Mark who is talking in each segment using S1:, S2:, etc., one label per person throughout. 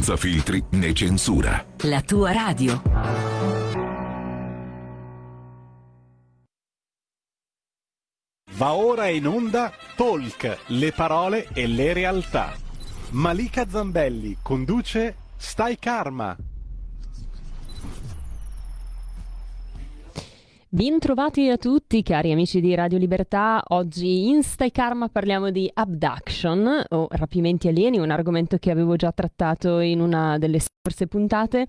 S1: senza filtri né censura.
S2: La tua radio.
S3: Va ora in onda Talk, le parole e le realtà. Malika Zambelli conduce Stai Karma.
S4: Bentrovati a tutti cari amici di Radio Libertà, oggi in Stai Karma parliamo di abduction o rapimenti alieni, un argomento che avevo già trattato in una delle scorse puntate.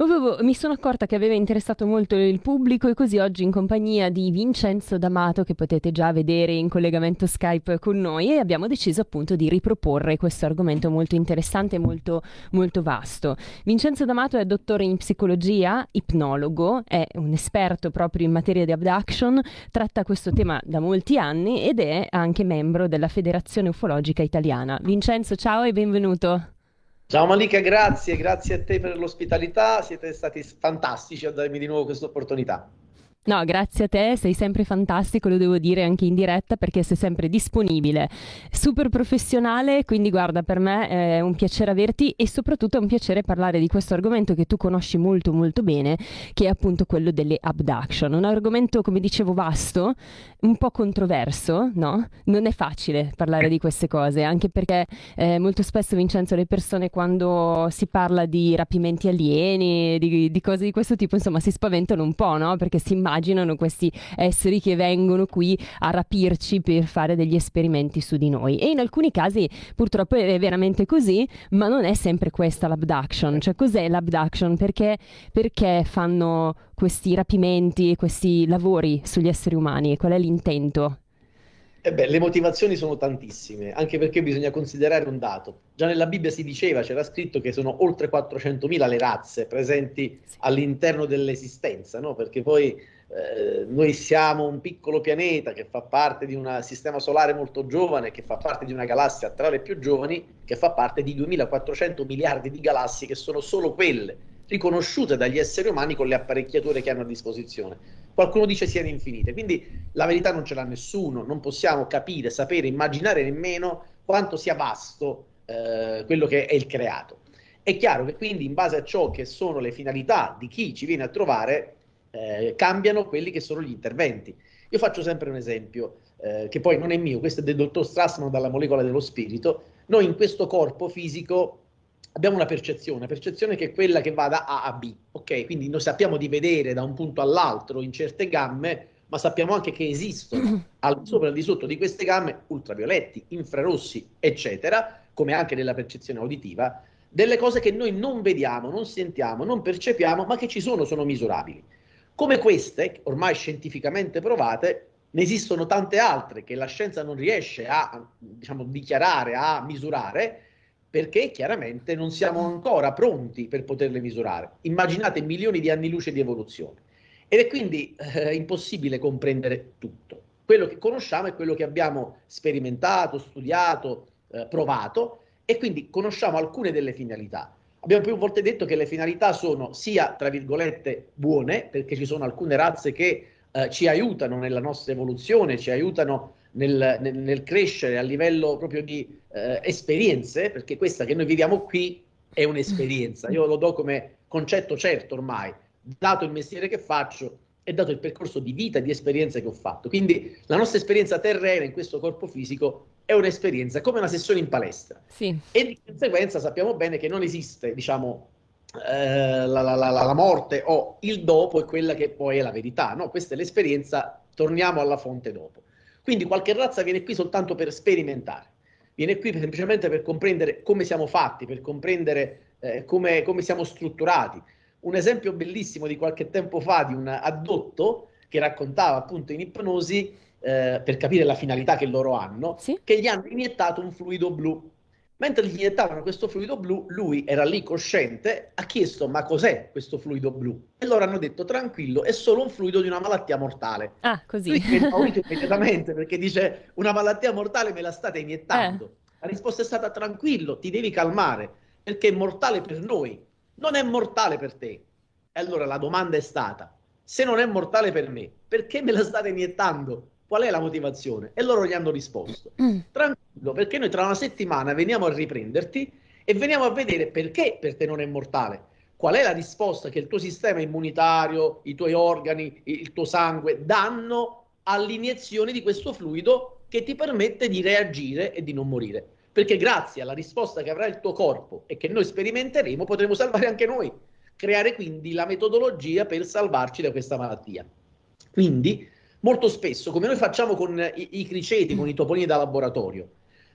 S4: Mi sono accorta che aveva interessato molto il pubblico e così oggi in compagnia di Vincenzo D'Amato, che potete già vedere in collegamento Skype con noi, abbiamo deciso appunto di riproporre questo argomento molto interessante e molto, molto vasto. Vincenzo D'Amato è dottore in psicologia, ipnologo, è un esperto proprio in materia di abduction, tratta questo tema da molti anni ed è anche membro della Federazione Ufologica Italiana. Vincenzo, ciao e benvenuto.
S5: Ciao Malika, grazie, grazie a te per l'ospitalità, siete stati fantastici a darmi di nuovo questa opportunità.
S4: No, grazie a te, sei sempre fantastico, lo devo dire anche in diretta perché sei sempre disponibile, super professionale, quindi guarda, per me è un piacere averti e soprattutto è un piacere parlare di questo argomento che tu conosci molto molto bene, che è appunto quello delle abduction. Un argomento, come dicevo, vasto, un po' controverso, no? Non è facile parlare di queste cose, anche perché eh, molto spesso, Vincenzo, le persone quando si parla di rapimenti alieni, di, di cose di questo tipo, insomma, si spaventano un po', no? Perché si immaginano immaginano questi esseri che vengono qui a rapirci per fare degli esperimenti su di noi. E in alcuni casi purtroppo è veramente così, ma non è sempre questa l'abduction. Cioè cos'è l'abduction? Perché, perché fanno questi rapimenti e questi lavori sugli esseri umani? Qual è l'intento?
S5: Eh beh, le motivazioni sono tantissime, anche perché bisogna considerare un dato. Già nella Bibbia si diceva, c'era scritto che sono oltre 400.000 le razze presenti all'interno dell'esistenza, no? perché poi eh, noi siamo un piccolo pianeta che fa parte di un sistema solare molto giovane, che fa parte di una galassia tra le più giovani, che fa parte di 2400 miliardi di galassie che sono solo quelle riconosciute dagli esseri umani con le apparecchiature che hanno a disposizione. Qualcuno dice siano infinite, quindi la verità non ce l'ha nessuno, non possiamo capire, sapere, immaginare nemmeno quanto sia vasto eh, quello che è il creato. È chiaro che quindi in base a ciò che sono le finalità di chi ci viene a trovare, eh, cambiano quelli che sono gli interventi. Io faccio sempre un esempio, eh, che poi non è mio, questo è del dottor Strassman dalla molecola dello spirito. Noi in questo corpo fisico abbiamo una percezione, percezione che è quella che va da A a B, ok? Quindi noi sappiamo di vedere da un punto all'altro in certe gamme, ma sappiamo anche che esistono al sopra e al di sotto di queste gamme ultravioletti, infrarossi, eccetera, come anche nella percezione uditiva, delle cose che noi non vediamo, non sentiamo, non percepiamo, ma che ci sono, sono misurabili. Come queste, ormai scientificamente provate, ne esistono tante altre che la scienza non riesce a diciamo, dichiarare, a misurare, perché chiaramente non siamo ancora pronti per poterle misurare. Immaginate milioni di anni luce di evoluzione. Ed è quindi eh, impossibile comprendere tutto. Quello che conosciamo è quello che abbiamo sperimentato, studiato, eh, provato e quindi conosciamo alcune delle finalità. Abbiamo più volte detto che le finalità sono sia, tra virgolette, buone, perché ci sono alcune razze che eh, ci aiutano nella nostra evoluzione, ci aiutano nel, nel, nel crescere a livello proprio di eh, esperienze, perché questa che noi viviamo qui è un'esperienza. Io lo do come concetto certo ormai, dato il mestiere che faccio e dato il percorso di vita e di esperienze che ho fatto. Quindi la nostra esperienza terrena in questo corpo fisico è un'esperienza, come una sessione in palestra.
S4: Sì.
S5: E di conseguenza sappiamo bene che non esiste, diciamo, eh, la, la, la, la, morte o il dopo è quella che poi è la verità. No? Questa è l'esperienza, torniamo alla fonte dopo. Quindi qualche razza viene qui soltanto per sperimentare, viene qui semplicemente per comprendere come siamo fatti, per comprendere eh, come, come siamo strutturati. Un esempio bellissimo di qualche tempo fa di un addotto che raccontava appunto in ipnosi eh, per capire la finalità che loro hanno, sì? che gli hanno iniettato un fluido blu. Mentre gli iniettavano questo fluido blu, lui era lì cosciente, ha chiesto ma cos'è questo fluido blu? E loro hanno detto tranquillo, è solo un fluido di una malattia mortale.
S4: Ah, così.
S5: Lui è impaurito immediatamente perché dice una malattia mortale me la state iniettando. Eh. La risposta è stata tranquillo, ti devi calmare, perché è mortale per noi, non è mortale per te. E allora la domanda è stata, se non è mortale per me, perché me la state iniettando? Qual è la motivazione? E loro gli hanno risposto, mm. tranquillo, perché noi tra una settimana veniamo a riprenderti e veniamo a vedere perché per te non è mortale. Qual è la risposta che il tuo sistema immunitario, i tuoi organi, il tuo sangue danno all'iniezione di questo fluido che ti permette di reagire e di non morire. Perché grazie alla risposta che avrà il tuo corpo e che noi sperimenteremo, potremo salvare anche noi, creare quindi la metodologia per salvarci da questa malattia. Quindi, molto spesso, come noi facciamo con i, i criceti, con i topolini da laboratorio,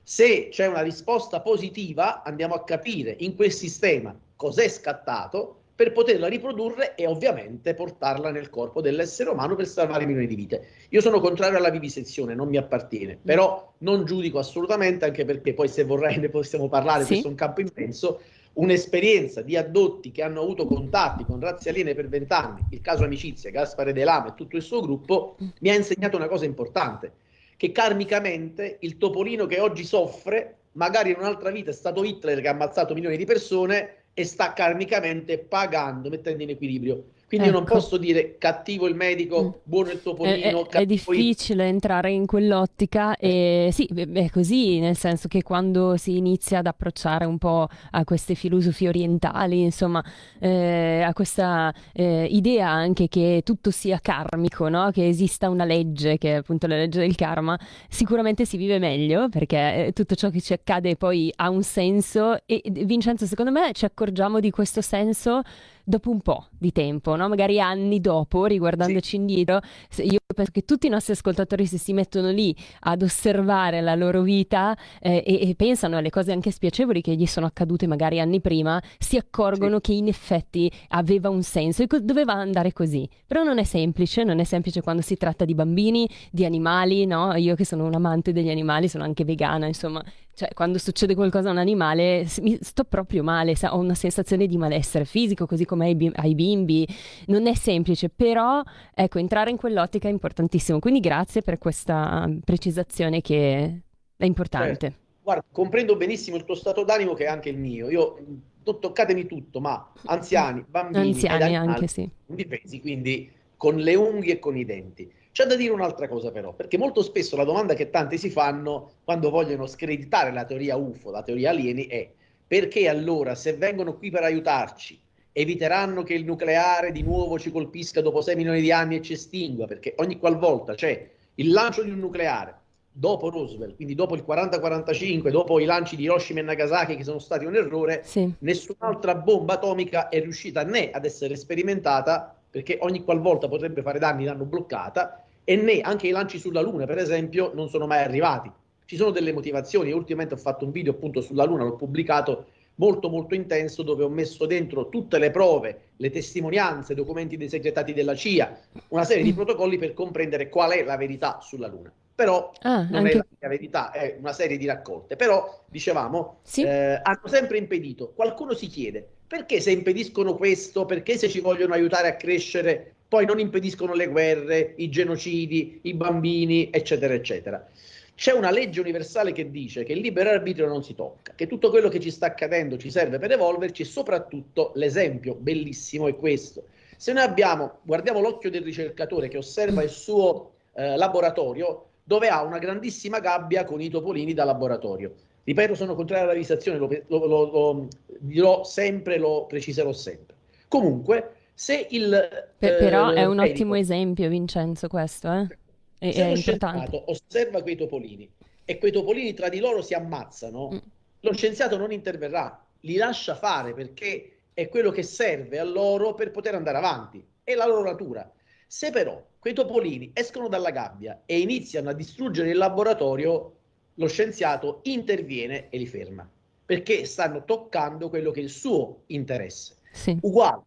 S5: se c'è una risposta positiva, andiamo a capire in quel sistema cos'è scattato per poterla riprodurre e ovviamente portarla nel corpo dell'essere umano per salvare milioni di vite. Io sono contrario alla vivisezione, non mi appartiene, però non giudico assolutamente, anche perché poi se vorrei ne possiamo parlare, sì. questo è un campo immenso, un'esperienza di addotti che hanno avuto contatti con razze aliene per vent'anni, il caso Amicizia, Gaspare De Lama e tutto il suo gruppo, mi ha insegnato una cosa importante, che karmicamente il topolino che oggi soffre, magari in un'altra vita è stato Hitler che ha ammazzato milioni di persone e sta karmicamente pagando, mettendo in equilibrio quindi ecco. io non ecco. posso dire cattivo il medico, mm. buono il topolino.
S4: È, è, è difficile il... entrare in quell'ottica e sì, è così, nel senso che quando si inizia ad approcciare un po' a queste filosofie orientali, insomma, eh, a questa eh, idea anche che tutto sia karmico, no? che esista una legge, che è appunto la legge del karma, sicuramente si vive meglio perché eh, tutto ciò che ci accade poi ha un senso e Vincenzo, secondo me ci accorgiamo di questo senso dopo un po' di tempo, no? magari anni dopo, riguardandoci sì. indietro, io penso che tutti i nostri ascoltatori se si mettono lì ad osservare la loro vita eh, e, e, pensano alle cose anche spiacevoli che gli sono accadute magari anni prima, si accorgono sì. che in effetti aveva un senso e doveva andare così. Però non è semplice, non è semplice quando si tratta di bambini, di animali, no? Io che sono un amante degli animali, sono anche vegana, insomma, cioè, quando succede qualcosa a un animale, mi sto proprio male, ho una sensazione di malessere fisico, così come ai, ai bimbi. Non è semplice, però ecco, entrare in quell'ottica è importantissimo. Quindi grazie per questa precisazione che è importante.
S5: Certo. Guarda, comprendo benissimo il tuo stato d'animo che è anche il mio. Io non toccatemi tutto, ma anziani, bambini,
S4: anziani anche sì.
S5: Difesi, quindi con le unghie e con i denti. C'è da dire un'altra cosa però, perché molto spesso la domanda che tanti si fanno quando vogliono screditare la teoria UFO, la teoria alieni, è perché allora se vengono qui per aiutarci eviteranno che il nucleare di nuovo ci colpisca dopo 6 milioni di anni e ci estingua, perché ogni qualvolta c'è il lancio di un nucleare dopo Roosevelt, quindi dopo il 40-45, dopo i lanci di Hiroshima e Nagasaki che sono stati un errore, sì. nessun'altra bomba atomica è riuscita né ad essere sperimentata perché ogni qualvolta potrebbe fare danni l'hanno bloccata e né anche i lanci sulla Luna, per esempio, non sono mai arrivati. Ci sono delle motivazioni, ultimamente ho fatto un video appunto sulla Luna, l'ho pubblicato molto molto intenso dove ho messo dentro tutte le prove, le testimonianze, i documenti dei segretati della CIA, una serie di protocolli per comprendere qual è la verità sulla Luna. Però ah, non anche... è la verità, è una serie di raccolte. Però, dicevamo, sì. eh, hanno sempre impedito. Qualcuno si chiede, perché se impediscono questo, perché se ci vogliono aiutare a crescere, poi non impediscono le guerre, i genocidi, i bambini, eccetera, eccetera. C'è una legge universale che dice che il libero arbitrio non si tocca, che tutto quello che ci sta accadendo ci serve per evolverci e soprattutto l'esempio bellissimo è questo. Se noi abbiamo, guardiamo l'occhio del ricercatore che osserva il suo eh, laboratorio, dove ha una grandissima gabbia con i topolini da laboratorio. Ripeto, sono contrario alla lo, lo, lo, lo, dirò sempre, lo preciserò sempre. Comunque, se il...
S4: Per, però eh, è un medico, ottimo esempio, Vincenzo, questo, eh? È,
S5: se è lo scienziato osserva quei topolini e quei topolini tra di loro si ammazzano, mm. lo scienziato non interverrà, li lascia fare perché è quello che serve a loro per poter andare avanti, è la loro natura. Se però quei topolini escono dalla gabbia e iniziano a distruggere il laboratorio, lo scienziato interviene e li ferma, perché stanno toccando quello che è il suo interesse. Sì. Uguale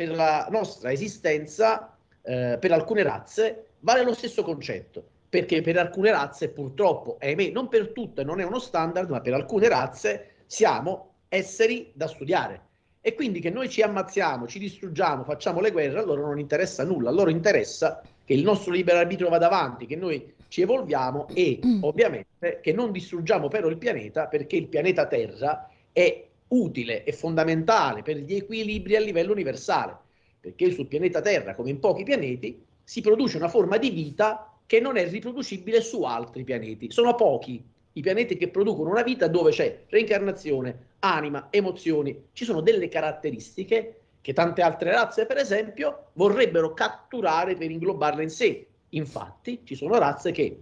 S5: per la nostra esistenza, eh, per alcune razze, vale lo stesso concetto, perché per alcune razze purtroppo, ahimè, non per tutte, non è uno standard, ma per alcune razze siamo esseri da studiare. E quindi che noi ci ammazziamo, ci distruggiamo, facciamo le guerre, a loro non interessa nulla, a loro interessa che il nostro libero arbitrio vada avanti, che noi ci evolviamo e mm. ovviamente che non distruggiamo però il pianeta perché il pianeta Terra è utile e fondamentale per gli equilibri a livello universale, perché sul pianeta Terra, come in pochi pianeti, si produce una forma di vita che non è riproducibile su altri pianeti. Sono pochi i pianeti che producono una vita dove c'è reincarnazione, anima, emozioni. Ci sono delle caratteristiche che tante altre razze, per esempio, vorrebbero catturare per inglobarle in sé. Infatti, ci sono razze che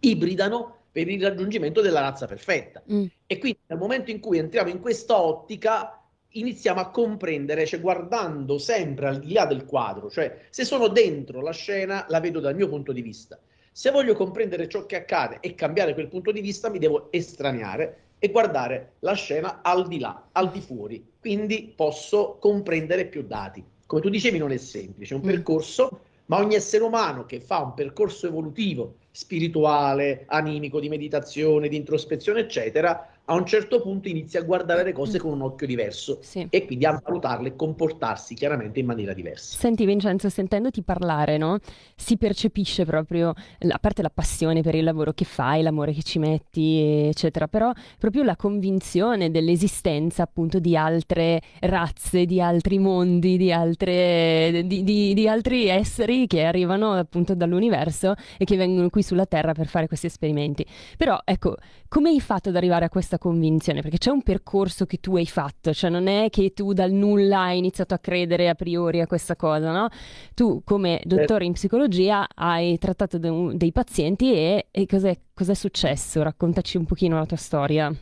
S5: ibridano per il raggiungimento della razza perfetta. Mm. E quindi nel momento in cui entriamo in questa ottica, iniziamo a comprendere, cioè guardando sempre al di là del quadro, cioè se sono dentro la scena, la vedo dal mio punto di vista. Se voglio comprendere ciò che accade e cambiare quel punto di vista, mi devo estraniare e guardare la scena al di là, al di fuori. Quindi posso comprendere più dati. Come tu dicevi, non è semplice, è un mm. percorso, ma ogni essere umano che fa un percorso evolutivo, spirituale, animico, di meditazione, di introspezione, eccetera, a un certo punto inizia a guardare le cose con un occhio diverso sì. e quindi a valutarle e comportarsi chiaramente in maniera diversa.
S4: Senti Vincenzo, sentendoti parlare, no? si percepisce proprio, a parte la passione per il lavoro che fai, l'amore che ci metti, eccetera, però proprio la convinzione dell'esistenza appunto di altre razze, di altri mondi, di, altre, di, di, di altri esseri che arrivano appunto dall'universo e che vengono qui sulla Terra per fare questi esperimenti. Però ecco, come hai fatto ad arrivare a questa convinzione? Perché c'è un percorso che tu hai fatto, cioè non è che tu dal nulla hai iniziato a credere a priori a questa cosa, no? Tu come dottore in psicologia hai trattato de- dei pazienti e, e cos'è, cos'è successo? Raccontaci un pochino la tua storia.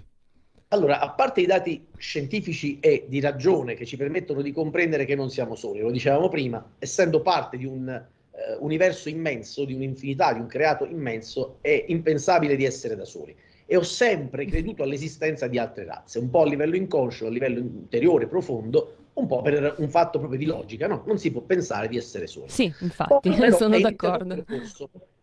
S5: Allora, a parte i dati scientifici e di ragione che ci permettono di comprendere che non siamo soli, lo dicevamo prima, essendo parte di un eh, universo immenso, di un'infinità, di un creato immenso, è impensabile di essere da soli e ho sempre creduto all'esistenza di altre razze, un po' a livello inconscio, a livello interiore, profondo, un po' per un fatto proprio di logica, no? Non si può pensare di essere soli.
S4: Sì, infatti, poi, sono d'accordo.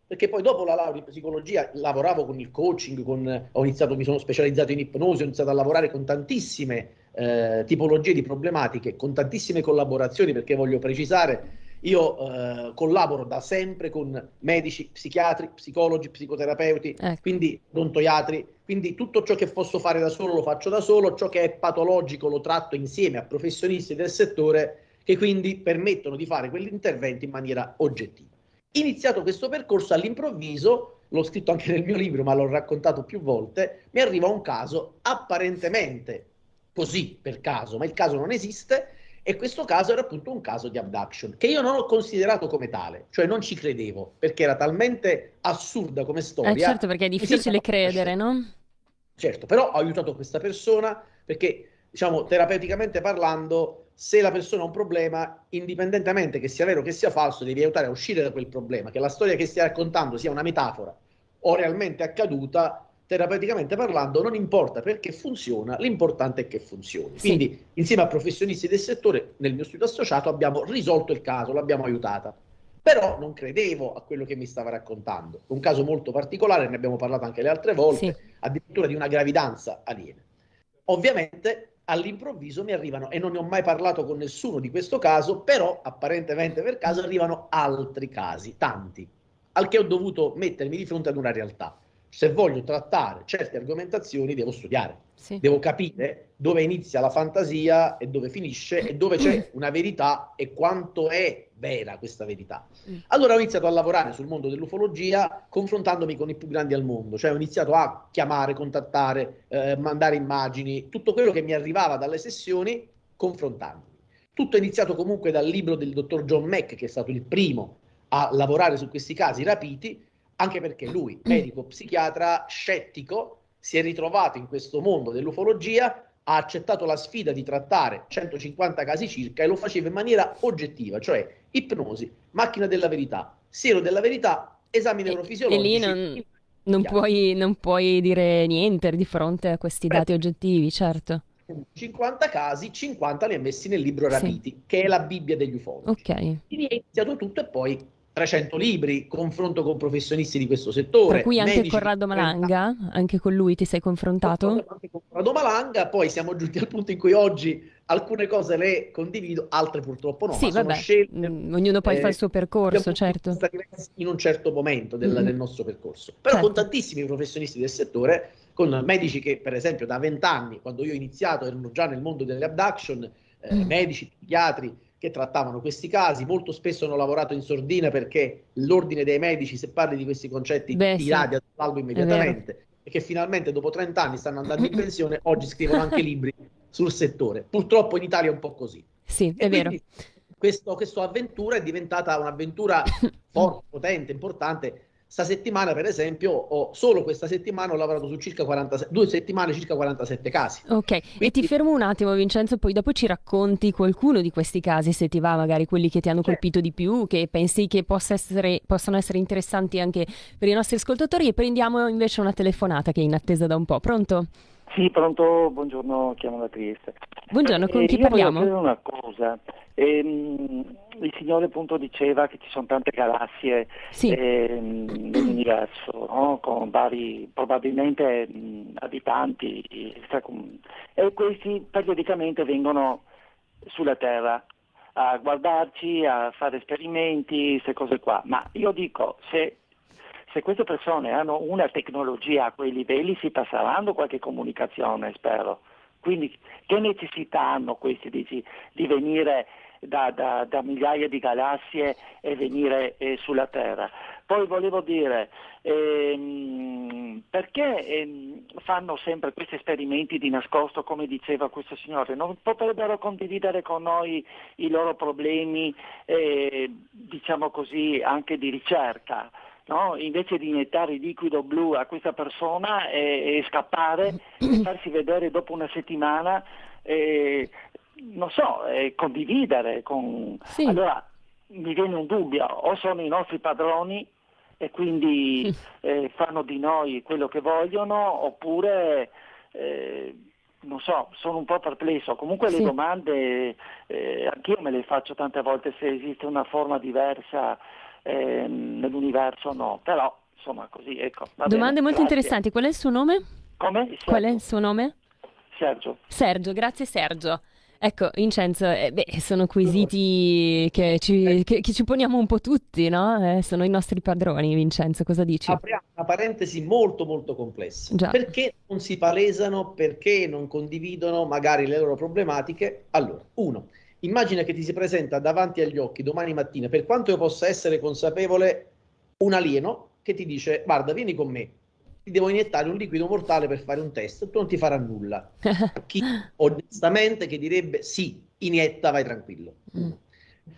S5: Perché poi dopo la laurea in psicologia lavoravo con il coaching, con, ho iniziato, mi sono specializzato in ipnosi, ho iniziato a lavorare con tantissime eh, tipologie di problematiche, con tantissime collaborazioni, perché voglio precisare io eh, collaboro da sempre con medici, psichiatri, psicologi, psicoterapeuti, ecco. quindi odontoiatri, quindi tutto ciò che posso fare da solo lo faccio da solo, ciò che è patologico lo tratto insieme a professionisti del settore che quindi permettono di fare quegli interventi in maniera oggettiva. Iniziato questo percorso all'improvviso, l'ho scritto anche nel mio libro, ma l'ho raccontato più volte, mi arriva un caso apparentemente così per caso, ma il caso non esiste, e questo caso era appunto un caso di abduction, che io non ho considerato come tale, cioè non ci credevo, perché era talmente assurda come storia.
S4: Eh certo, perché è difficile credere, no?
S5: Certo, però ho aiutato questa persona perché, diciamo, terapeuticamente parlando, se la persona ha un problema, indipendentemente che sia vero o che sia falso, devi aiutare a uscire da quel problema, che la storia che stai raccontando sia una metafora o realmente accaduta, terapeuticamente parlando, non importa perché funziona, l'importante è che funzioni. Sì. Quindi, insieme a professionisti del settore, nel mio studio associato, abbiamo risolto il caso, l'abbiamo aiutata. Però non credevo a quello che mi stava raccontando. Un caso molto particolare, ne abbiamo parlato anche le altre volte, sì. addirittura di una gravidanza aliena. Ovviamente all'improvviso mi arrivano, e non ne ho mai parlato con nessuno di questo caso, però apparentemente per caso arrivano altri casi, tanti, al che ho dovuto mettermi di fronte ad una realtà se voglio trattare certe argomentazioni devo studiare, sì. devo capire dove inizia la fantasia e dove finisce e dove c'è una verità e quanto è vera questa verità. Mm. Allora ho iniziato a lavorare sul mondo dell'ufologia confrontandomi con i più grandi al mondo, cioè ho iniziato a chiamare, contattare, eh, mandare immagini, tutto quello che mi arrivava dalle sessioni confrontandomi. Tutto è iniziato comunque dal libro del dottor John Mack, che è stato il primo a lavorare su questi casi rapiti, anche perché lui, mm. medico psichiatra scettico, si è ritrovato in questo mondo dell'ufologia, ha accettato la sfida di trattare 150 casi circa e lo faceva in maniera oggettiva, cioè ipnosi, macchina della verità, siero della verità, esami neurofisiologici.
S4: E lì non, non, puoi, non puoi dire niente di fronte a questi dati oggettivi, certo.
S5: 50 casi, 50 li ha messi nel libro Rapiti, sì. che è la Bibbia degli ufologi.
S4: Ok.
S5: Quindi è iniziato tutto e poi 300 libri, confronto con professionisti di questo settore.
S4: Per cui anche medici, Corrado Malanga, anche con lui ti sei confrontato?
S5: Anche con Corrado Malanga, poi siamo giunti al punto in cui oggi alcune cose le condivido, altre purtroppo no.
S4: Sì, vabbè, scelte, mm, ognuno poi eh, fa il suo percorso, certo.
S5: In un certo momento del, mm. del nostro percorso. Però certo. con tantissimi professionisti del settore, con medici che per esempio da vent'anni, quando io ho iniziato, erano già nel mondo delle abduction, eh, mm. medici, psichiatri, che trattavano questi casi, molto spesso hanno lavorato in sordina perché l'ordine dei medici, se parli di questi concetti, Beh, ti sì. radia dall'albo immediatamente. e che finalmente dopo 30 anni stanno andando in pensione, oggi scrivono anche libri sul settore. Purtroppo in Italia è un po' così.
S4: Sì,
S5: e
S4: è vero.
S5: Questo, questa avventura è diventata un'avventura forte, potente, importante Sta settimana, per esempio, ho, solo questa settimana ho lavorato su circa 47, due settimane, circa 47 casi.
S4: Ok, Quindi... e ti fermo un attimo, Vincenzo, poi dopo ci racconti qualcuno di questi casi, se ti va, magari quelli che ti hanno colpito di più, che pensi che possa essere, possano essere interessanti anche per i nostri ascoltatori. E prendiamo invece una telefonata che è in attesa da un po'. Pronto?
S2: Sì, pronto, buongiorno, chiamo da Trieste.
S4: Buongiorno, con eh, chi parliamo?
S2: Voglio una cosa. Ehm, il signore appunto diceva che ci sono tante galassie sì. ehm, nell'universo, no? con vari probabilmente mh, abitanti, e questi periodicamente vengono sulla Terra a guardarci, a fare esperimenti, queste cose qua. Ma io dico, se se queste persone hanno una tecnologia a quei livelli si passeranno qualche comunicazione, spero. Quindi che necessità hanno questi dici, di venire da, da, da, migliaia di galassie e venire eh, sulla Terra? Poi volevo dire, ehm, perché ehm, fanno sempre questi esperimenti di nascosto, come diceva questo signore? Non potrebbero condividere con noi i loro problemi, eh, diciamo così, anche di ricerca? No? invece di iniettare il liquido blu a questa persona e, e scappare e farsi vedere dopo una settimana, e, non so, e condividere con... Sì. Allora mi viene un dubbio, o sono i nostri padroni e quindi eh, fanno di noi quello che vogliono, oppure... Eh, non so, sono un po' perplesso. Comunque sì. le domande eh, anch'io me le faccio tante volte se esiste una forma diversa eh, nell'universo no, però insomma così ecco.
S4: Domande
S2: bene,
S4: molto
S2: grazie.
S4: interessanti, qual è il suo nome?
S2: Come?
S4: Qual è il suo nome?
S2: Sergio.
S4: Sergio, grazie Sergio. Ecco, Vincenzo, eh, beh, sono quesiti che ci, che, che ci, poniamo un po' tutti, no? Eh, sono i nostri padroni, Vincenzo, cosa dici?
S5: Apriamo una parentesi molto molto complessa. Già. Perché non si palesano, perché non condividono magari le loro problematiche? Allora, uno, Immagina che ti si presenta davanti agli occhi domani mattina, per quanto io possa essere consapevole, un alieno che ti dice guarda vieni con me, ti devo iniettare un liquido mortale per fare un test, tu non ti farà nulla. Chi onestamente che direbbe sì, inietta, vai tranquillo. Mm.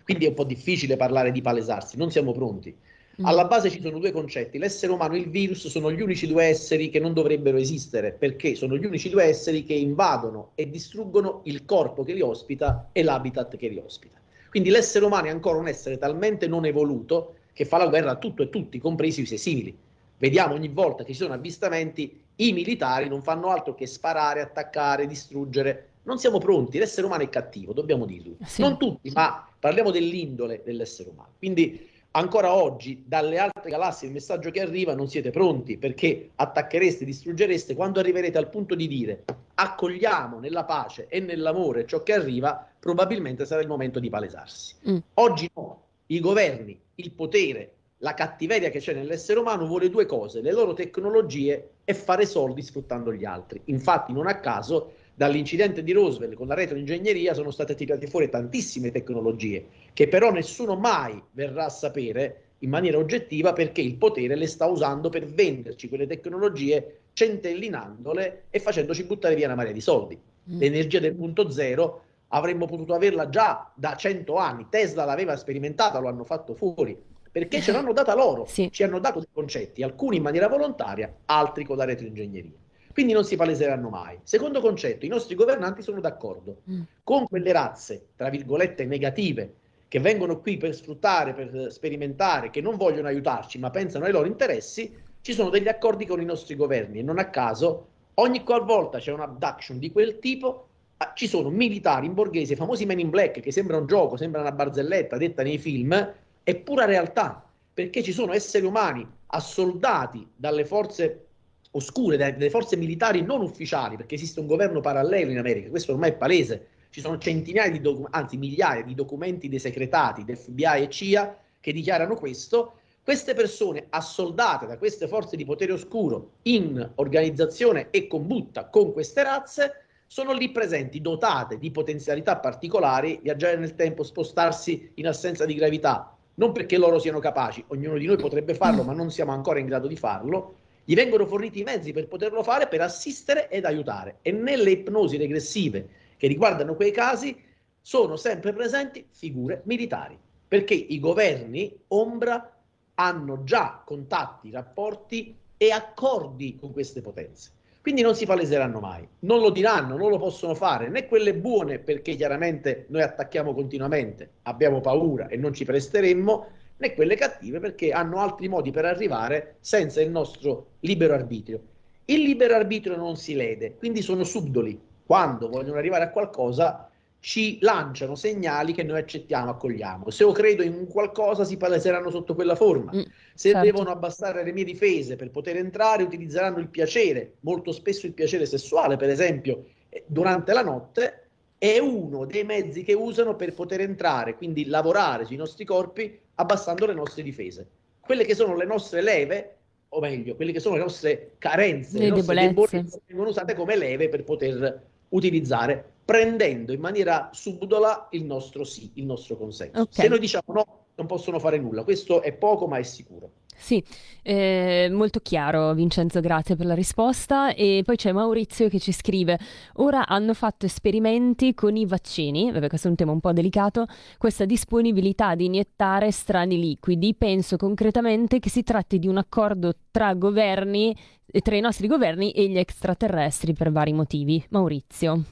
S5: Quindi è un po' difficile parlare di palesarsi, non siamo pronti. Mm. Alla base ci sono due concetti, l'essere umano e il virus sono gli unici due esseri che non dovrebbero esistere, perché sono gli unici due esseri che invadono e distruggono il corpo che li ospita e l'habitat che li ospita. Quindi l'essere umano è ancora un essere talmente non evoluto che fa la guerra a tutto e tutti, compresi i suoi simili. Vediamo ogni volta che ci sono avvistamenti, i militari non fanno altro che sparare, attaccare, distruggere. Non siamo pronti, l'essere umano è cattivo, dobbiamo dirlo. Sì. Non tutti, ma parliamo dell'indole dell'essere umano. Quindi ancora oggi dalle altre galassie il messaggio che arriva non siete pronti perché attacchereste, distruggereste, quando arriverete al punto di dire accogliamo nella pace e nell'amore ciò che arriva, probabilmente sarà il momento di palesarsi. Mm. Oggi no, i governi, il potere, la cattiveria che c'è nell'essere umano vuole due cose, le loro tecnologie e fare soldi sfruttando gli altri. Infatti non a caso dall'incidente di Roswell con la retroingegneria sono state tirate fuori tantissime tecnologie che però nessuno mai verrà a sapere in maniera oggettiva perché il potere le sta usando per venderci quelle tecnologie centellinandole e facendoci buttare via una marea di soldi. Mm. L'energia del punto zero avremmo potuto averla già da cento anni, Tesla l'aveva sperimentata, lo hanno fatto fuori, perché ce l'hanno data loro, sì. ci hanno dato dei concetti, alcuni in maniera volontaria, altri con la retroingegneria quindi non si paleseranno mai. Secondo concetto, i nostri governanti sono d'accordo mm. con quelle razze, tra virgolette, negative, che vengono qui per sfruttare, per sperimentare, che non vogliono aiutarci, ma pensano ai loro interessi, ci sono degli accordi con i nostri governi e non a caso ogni qualvolta c'è un abduction di quel tipo ah, ci sono militari in borghese, famosi men in black, che sembra un gioco, sembra una barzelletta detta nei film, è pura realtà, perché ci sono esseri umani assoldati dalle forze oscure delle forze militari non ufficiali, perché esiste un governo parallelo in America, questo ormai è palese, ci sono centinaia di documenti, anzi migliaia di documenti desecretati del FBI e CIA che dichiarano questo, queste persone assoldate da queste forze di potere oscuro in organizzazione e combutta con queste razze sono lì presenti, dotate di potenzialità particolari, viaggiare nel tempo, spostarsi in assenza di gravità, non perché loro siano capaci, ognuno di noi potrebbe farlo, ma non siamo ancora in grado di farlo, gli vengono forniti i mezzi per poterlo fare, per assistere ed aiutare. E nelle ipnosi regressive che riguardano quei casi sono sempre presenti figure militari, perché i governi ombra hanno già contatti, rapporti e accordi con queste potenze. Quindi non si paleseranno mai, non lo diranno, non lo possono fare, né quelle buone perché chiaramente noi attacchiamo continuamente, abbiamo paura e non ci presteremmo, né quelle cattive perché hanno altri modi per arrivare senza il nostro libero arbitrio. Il libero arbitrio non si lede, quindi sono subdoli. Quando vogliono arrivare a qualcosa ci lanciano segnali che noi accettiamo, accogliamo. Se io credo in qualcosa si paleseranno sotto quella forma. Mm, Se certo. devono abbassare le mie difese per poter entrare, utilizzeranno il piacere, molto spesso il piacere sessuale, per esempio, eh, durante la notte, è uno dei mezzi che usano per poter entrare, quindi lavorare sui nostri corpi abbassando le nostre difese. Quelle che sono le nostre leve, o meglio, quelle che sono le nostre carenze, le, le nostre debolezze, vengono usate come leve per poter utilizzare, prendendo in maniera subdola il nostro sì, il nostro consenso. Okay. Se noi diciamo no, non possono fare nulla, questo è poco ma è sicuro.
S4: Sì, eh, molto chiaro Vincenzo, grazie per la risposta. E poi c'è Maurizio che ci scrive, ora hanno fatto esperimenti con i vaccini, vabbè questo è un tema un po' delicato, questa disponibilità di iniettare strani liquidi, penso concretamente che si tratti di un accordo tra governi, tra i nostri governi e gli extraterrestri per vari motivi. Maurizio.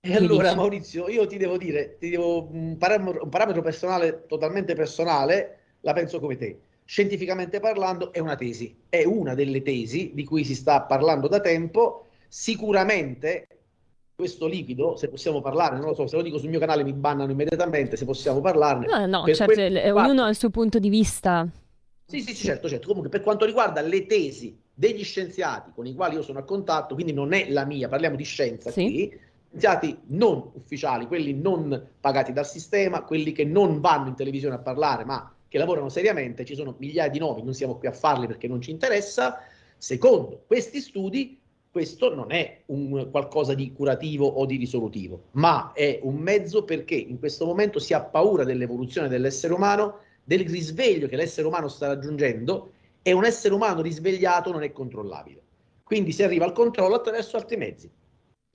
S5: E allora dici? Maurizio, io ti devo dire, ti devo, un, parametro, un parametro personale, totalmente personale, la penso come te scientificamente parlando è una tesi, è una delle tesi di cui si sta parlando da tempo, sicuramente questo liquido, se possiamo parlare, non lo so, se lo dico sul mio canale mi bannano immediatamente, se possiamo parlarne.
S4: No, no, certo, ognuno ha il suo punto di vista.
S5: Sì, sì, sì, certo, certo. Comunque per quanto riguarda le tesi degli scienziati con i quali io sono a contatto, quindi non è la mia, parliamo di scienza sì. qui, scienziati non ufficiali, quelli non pagati dal sistema, quelli che non vanno in televisione a parlare, ma che lavorano seriamente, ci sono migliaia di nomi, non siamo qui a farli perché non ci interessa. Secondo questi studi, questo non è un qualcosa di curativo o di risolutivo, ma è un mezzo perché in questo momento si ha paura dell'evoluzione dell'essere umano, del risveglio che l'essere umano sta raggiungendo e un essere umano risvegliato non è controllabile. Quindi si arriva al controllo attraverso altri mezzi.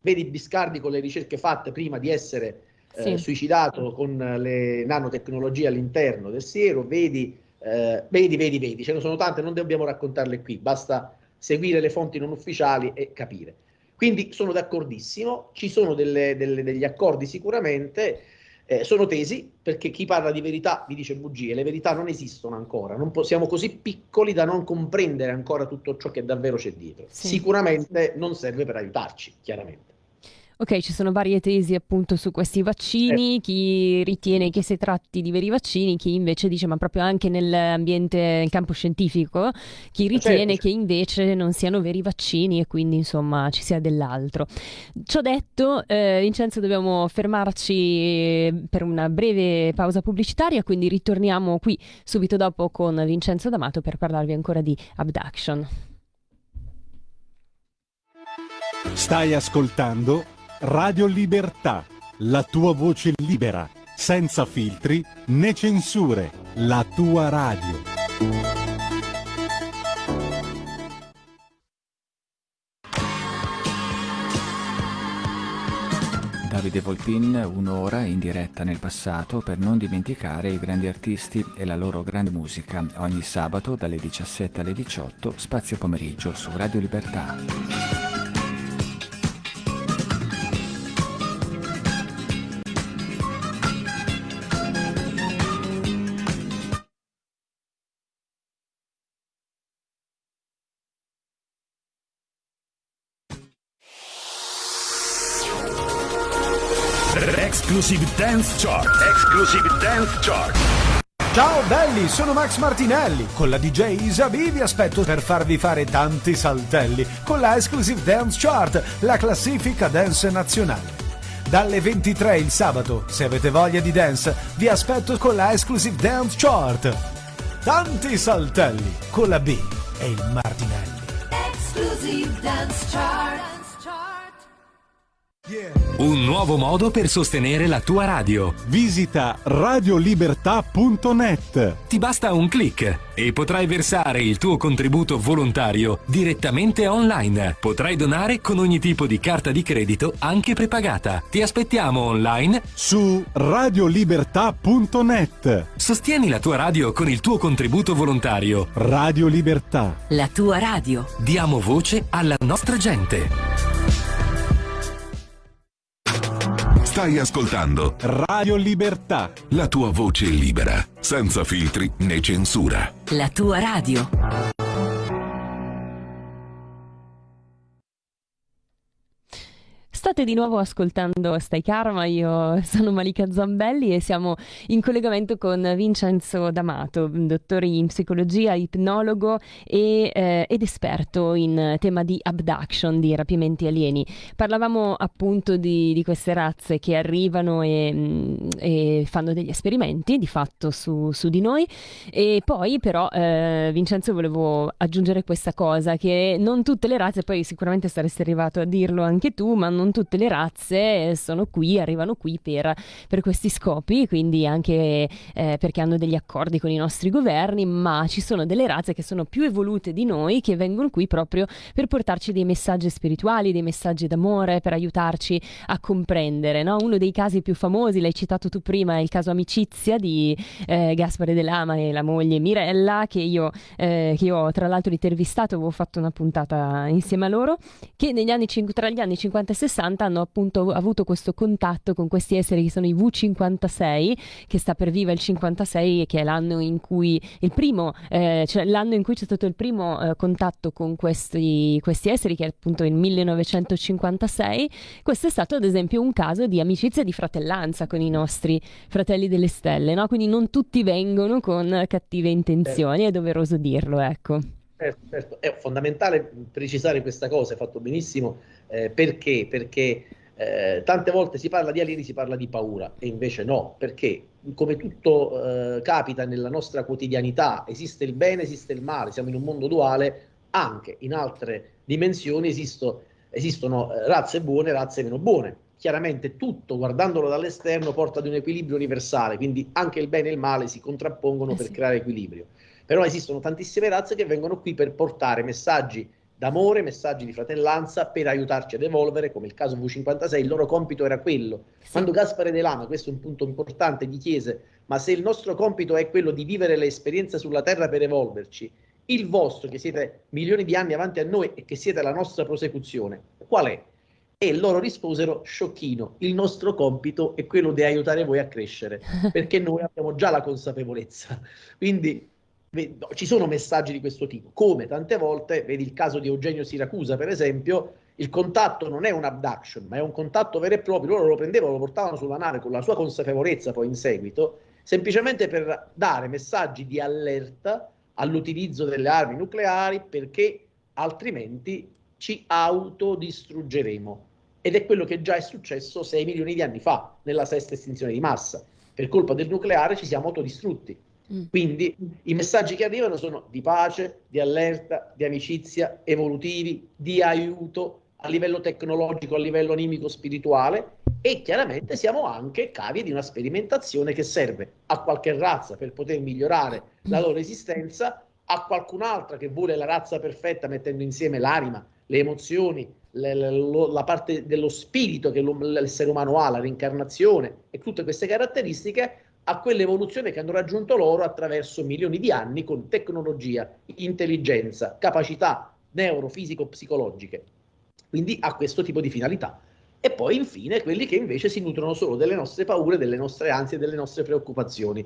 S5: Vedi Biscardi con le ricerche fatte prima di essere sì. eh, suicidato con le nanotecnologie all'interno del siero, vedi, eh, vedi, vedi, vedi, ce ne sono tante, non dobbiamo raccontarle qui, basta seguire le fonti non ufficiali e capire. Quindi sono d'accordissimo, ci sono delle, delle, degli accordi sicuramente, eh, sono tesi perché chi parla di verità vi dice bugie, le verità non esistono ancora, non siamo così piccoli da non comprendere ancora tutto ciò che davvero c'è dietro. Sì. Sicuramente non serve per aiutarci, chiaramente.
S4: Ok, ci sono varie tesi appunto su questi vaccini, eh. chi ritiene che si tratti di veri vaccini, chi invece dice ma proprio anche nell'ambiente, nel campo scientifico, chi eh, ritiene certo. che invece non siano veri vaccini e quindi insomma ci sia dell'altro. Ciò detto, eh, Vincenzo dobbiamo fermarci per una breve pausa pubblicitaria, quindi ritorniamo qui subito dopo con Vincenzo D'Amato per parlarvi ancora di abduction.
S3: Stai ascoltando Radio Libertà, la tua voce libera, senza filtri né censure, la tua radio.
S6: Davide Volpin, un'ora in diretta nel passato per non dimenticare i grandi artisti e la loro grande musica. Ogni sabato dalle 17 alle 18, spazio pomeriggio su Radio Libertà.
S7: Exclusive Dance Chart. Exclusive Dance Chart.
S8: Ciao belli, sono Max Martinelli. Con la DJ Isabi vi aspetto per farvi fare tanti saltelli con la Exclusive Dance Chart, la classifica dance nazionale. Dalle 23 il sabato, se avete voglia di dance, vi aspetto con la Exclusive Dance Chart. Tanti saltelli con la B e il Martinelli. Exclusive Dance Chart.
S9: Un nuovo modo per sostenere la tua radio.
S3: Visita radiolibertà.net.
S9: Ti basta un clic e potrai versare il tuo contributo volontario direttamente online. Potrai donare con ogni tipo di carta di credito, anche prepagata. Ti aspettiamo online
S3: su radiolibertà.net.
S9: Sostieni la tua radio con il tuo contributo volontario.
S3: Radio Libertà.
S10: La tua radio.
S9: Diamo voce alla nostra gente.
S1: Stai ascoltando
S3: Radio Libertà.
S1: La tua voce libera, senza filtri né censura.
S10: La tua radio.
S4: State di nuovo ascoltando Stai Karma, io sono Malika Zambelli e siamo in collegamento con Vincenzo D'Amato, dottore in psicologia, ipnologo e, eh, ed esperto in tema di abduction, di rapimenti alieni. Parlavamo appunto di, di queste razze che arrivano e, mm, e, fanno degli esperimenti di fatto su, su di noi e poi però eh, Vincenzo volevo aggiungere questa cosa che non tutte le razze, poi sicuramente saresti arrivato a dirlo anche tu, ma non tutte le razze sono qui, arrivano qui per, per questi scopi, quindi anche eh, perché hanno degli accordi con i nostri governi, ma ci sono delle razze che sono più evolute di noi che vengono qui proprio per portarci dei messaggi spirituali, dei messaggi d'amore, per aiutarci a comprendere. No? Uno dei casi più famosi, l'hai citato tu prima, è il caso Amicizia di eh, Gaspare De Lama e la moglie Mirella, che io, eh, che io ho tra l'altro intervistato, avevo fatto una puntata insieme a loro, che negli anni, tra gli anni 50 e 60 60 hanno appunto avuto questo contatto con questi esseri che sono i V56, che sta per viva il 56, che è l'anno in cui il primo, eh, cioè l'anno in cui c'è stato il primo eh, contatto con questi, questi esseri, che è appunto il 1956. Questo è stato ad esempio un caso di amicizia e di fratellanza con i nostri fratelli delle stelle, no? Quindi non tutti vengono con cattive intenzioni, è doveroso dirlo, ecco.
S5: Certo, certo, è fondamentale precisare questa cosa, hai fatto benissimo, eh, perché? Perché eh, tante volte si parla di alieni, si parla di paura, e invece no, perché come tutto eh, capita nella nostra quotidianità, esiste il bene, esiste il male, siamo in un mondo duale, anche in altre dimensioni esisto, esistono eh, razze buone e razze meno buone. Chiaramente tutto, guardandolo dall'esterno, porta ad un equilibrio universale, quindi anche il bene e il male si contrappongono eh per creare equilibrio. Però esistono tantissime razze che vengono qui per portare messaggi d'amore, messaggi di fratellanza per aiutarci ad evolvere, come il caso V56, il loro compito era quello. Sì. Quando Gaspare De Lama, questo è un punto importante, gli chiese, ma se il nostro compito è quello di vivere le esperienze sulla Terra per evolverci, il vostro, che siete milioni di anni avanti a noi e che siete la nostra prosecuzione, qual è? E loro risposero, sciocchino, il nostro compito è quello di aiutare voi a crescere, perché noi abbiamo già la consapevolezza. Quindi ci sono messaggi di questo tipo, come tante volte, vedi il caso di Eugenio Siracusa per esempio, il contatto non è un abduction, ma è un contatto vero e proprio, loro lo prendevano, lo portavano sulla nave con la sua consapevolezza poi in seguito, semplicemente per dare messaggi di allerta all'utilizzo delle armi nucleari perché altrimenti ci autodistruggeremo. Ed è quello che già è successo 6 milioni di anni fa, nella sesta estinzione di massa. Per colpa del nucleare ci siamo autodistrutti. Quindi i messaggi che arrivano sono di pace, di allerta, di amicizia, evolutivi, di aiuto a livello tecnologico, a livello animico, spirituale e chiaramente siamo anche cavi di una sperimentazione che serve a qualche razza per poter migliorare la loro esistenza, a qualcun'altra che vuole la razza perfetta mettendo insieme l'anima, le emozioni, le, le, lo, la parte dello spirito che l'essere umano ha, la reincarnazione e tutte queste caratteristiche a quell'evoluzione che hanno raggiunto loro attraverso milioni di anni con tecnologia, intelligenza, capacità neurofisico-psicologiche. Quindi ha questo tipo di finalità. E poi infine quelli che invece si nutrono solo delle nostre paure, delle nostre ansie, delle nostre preoccupazioni.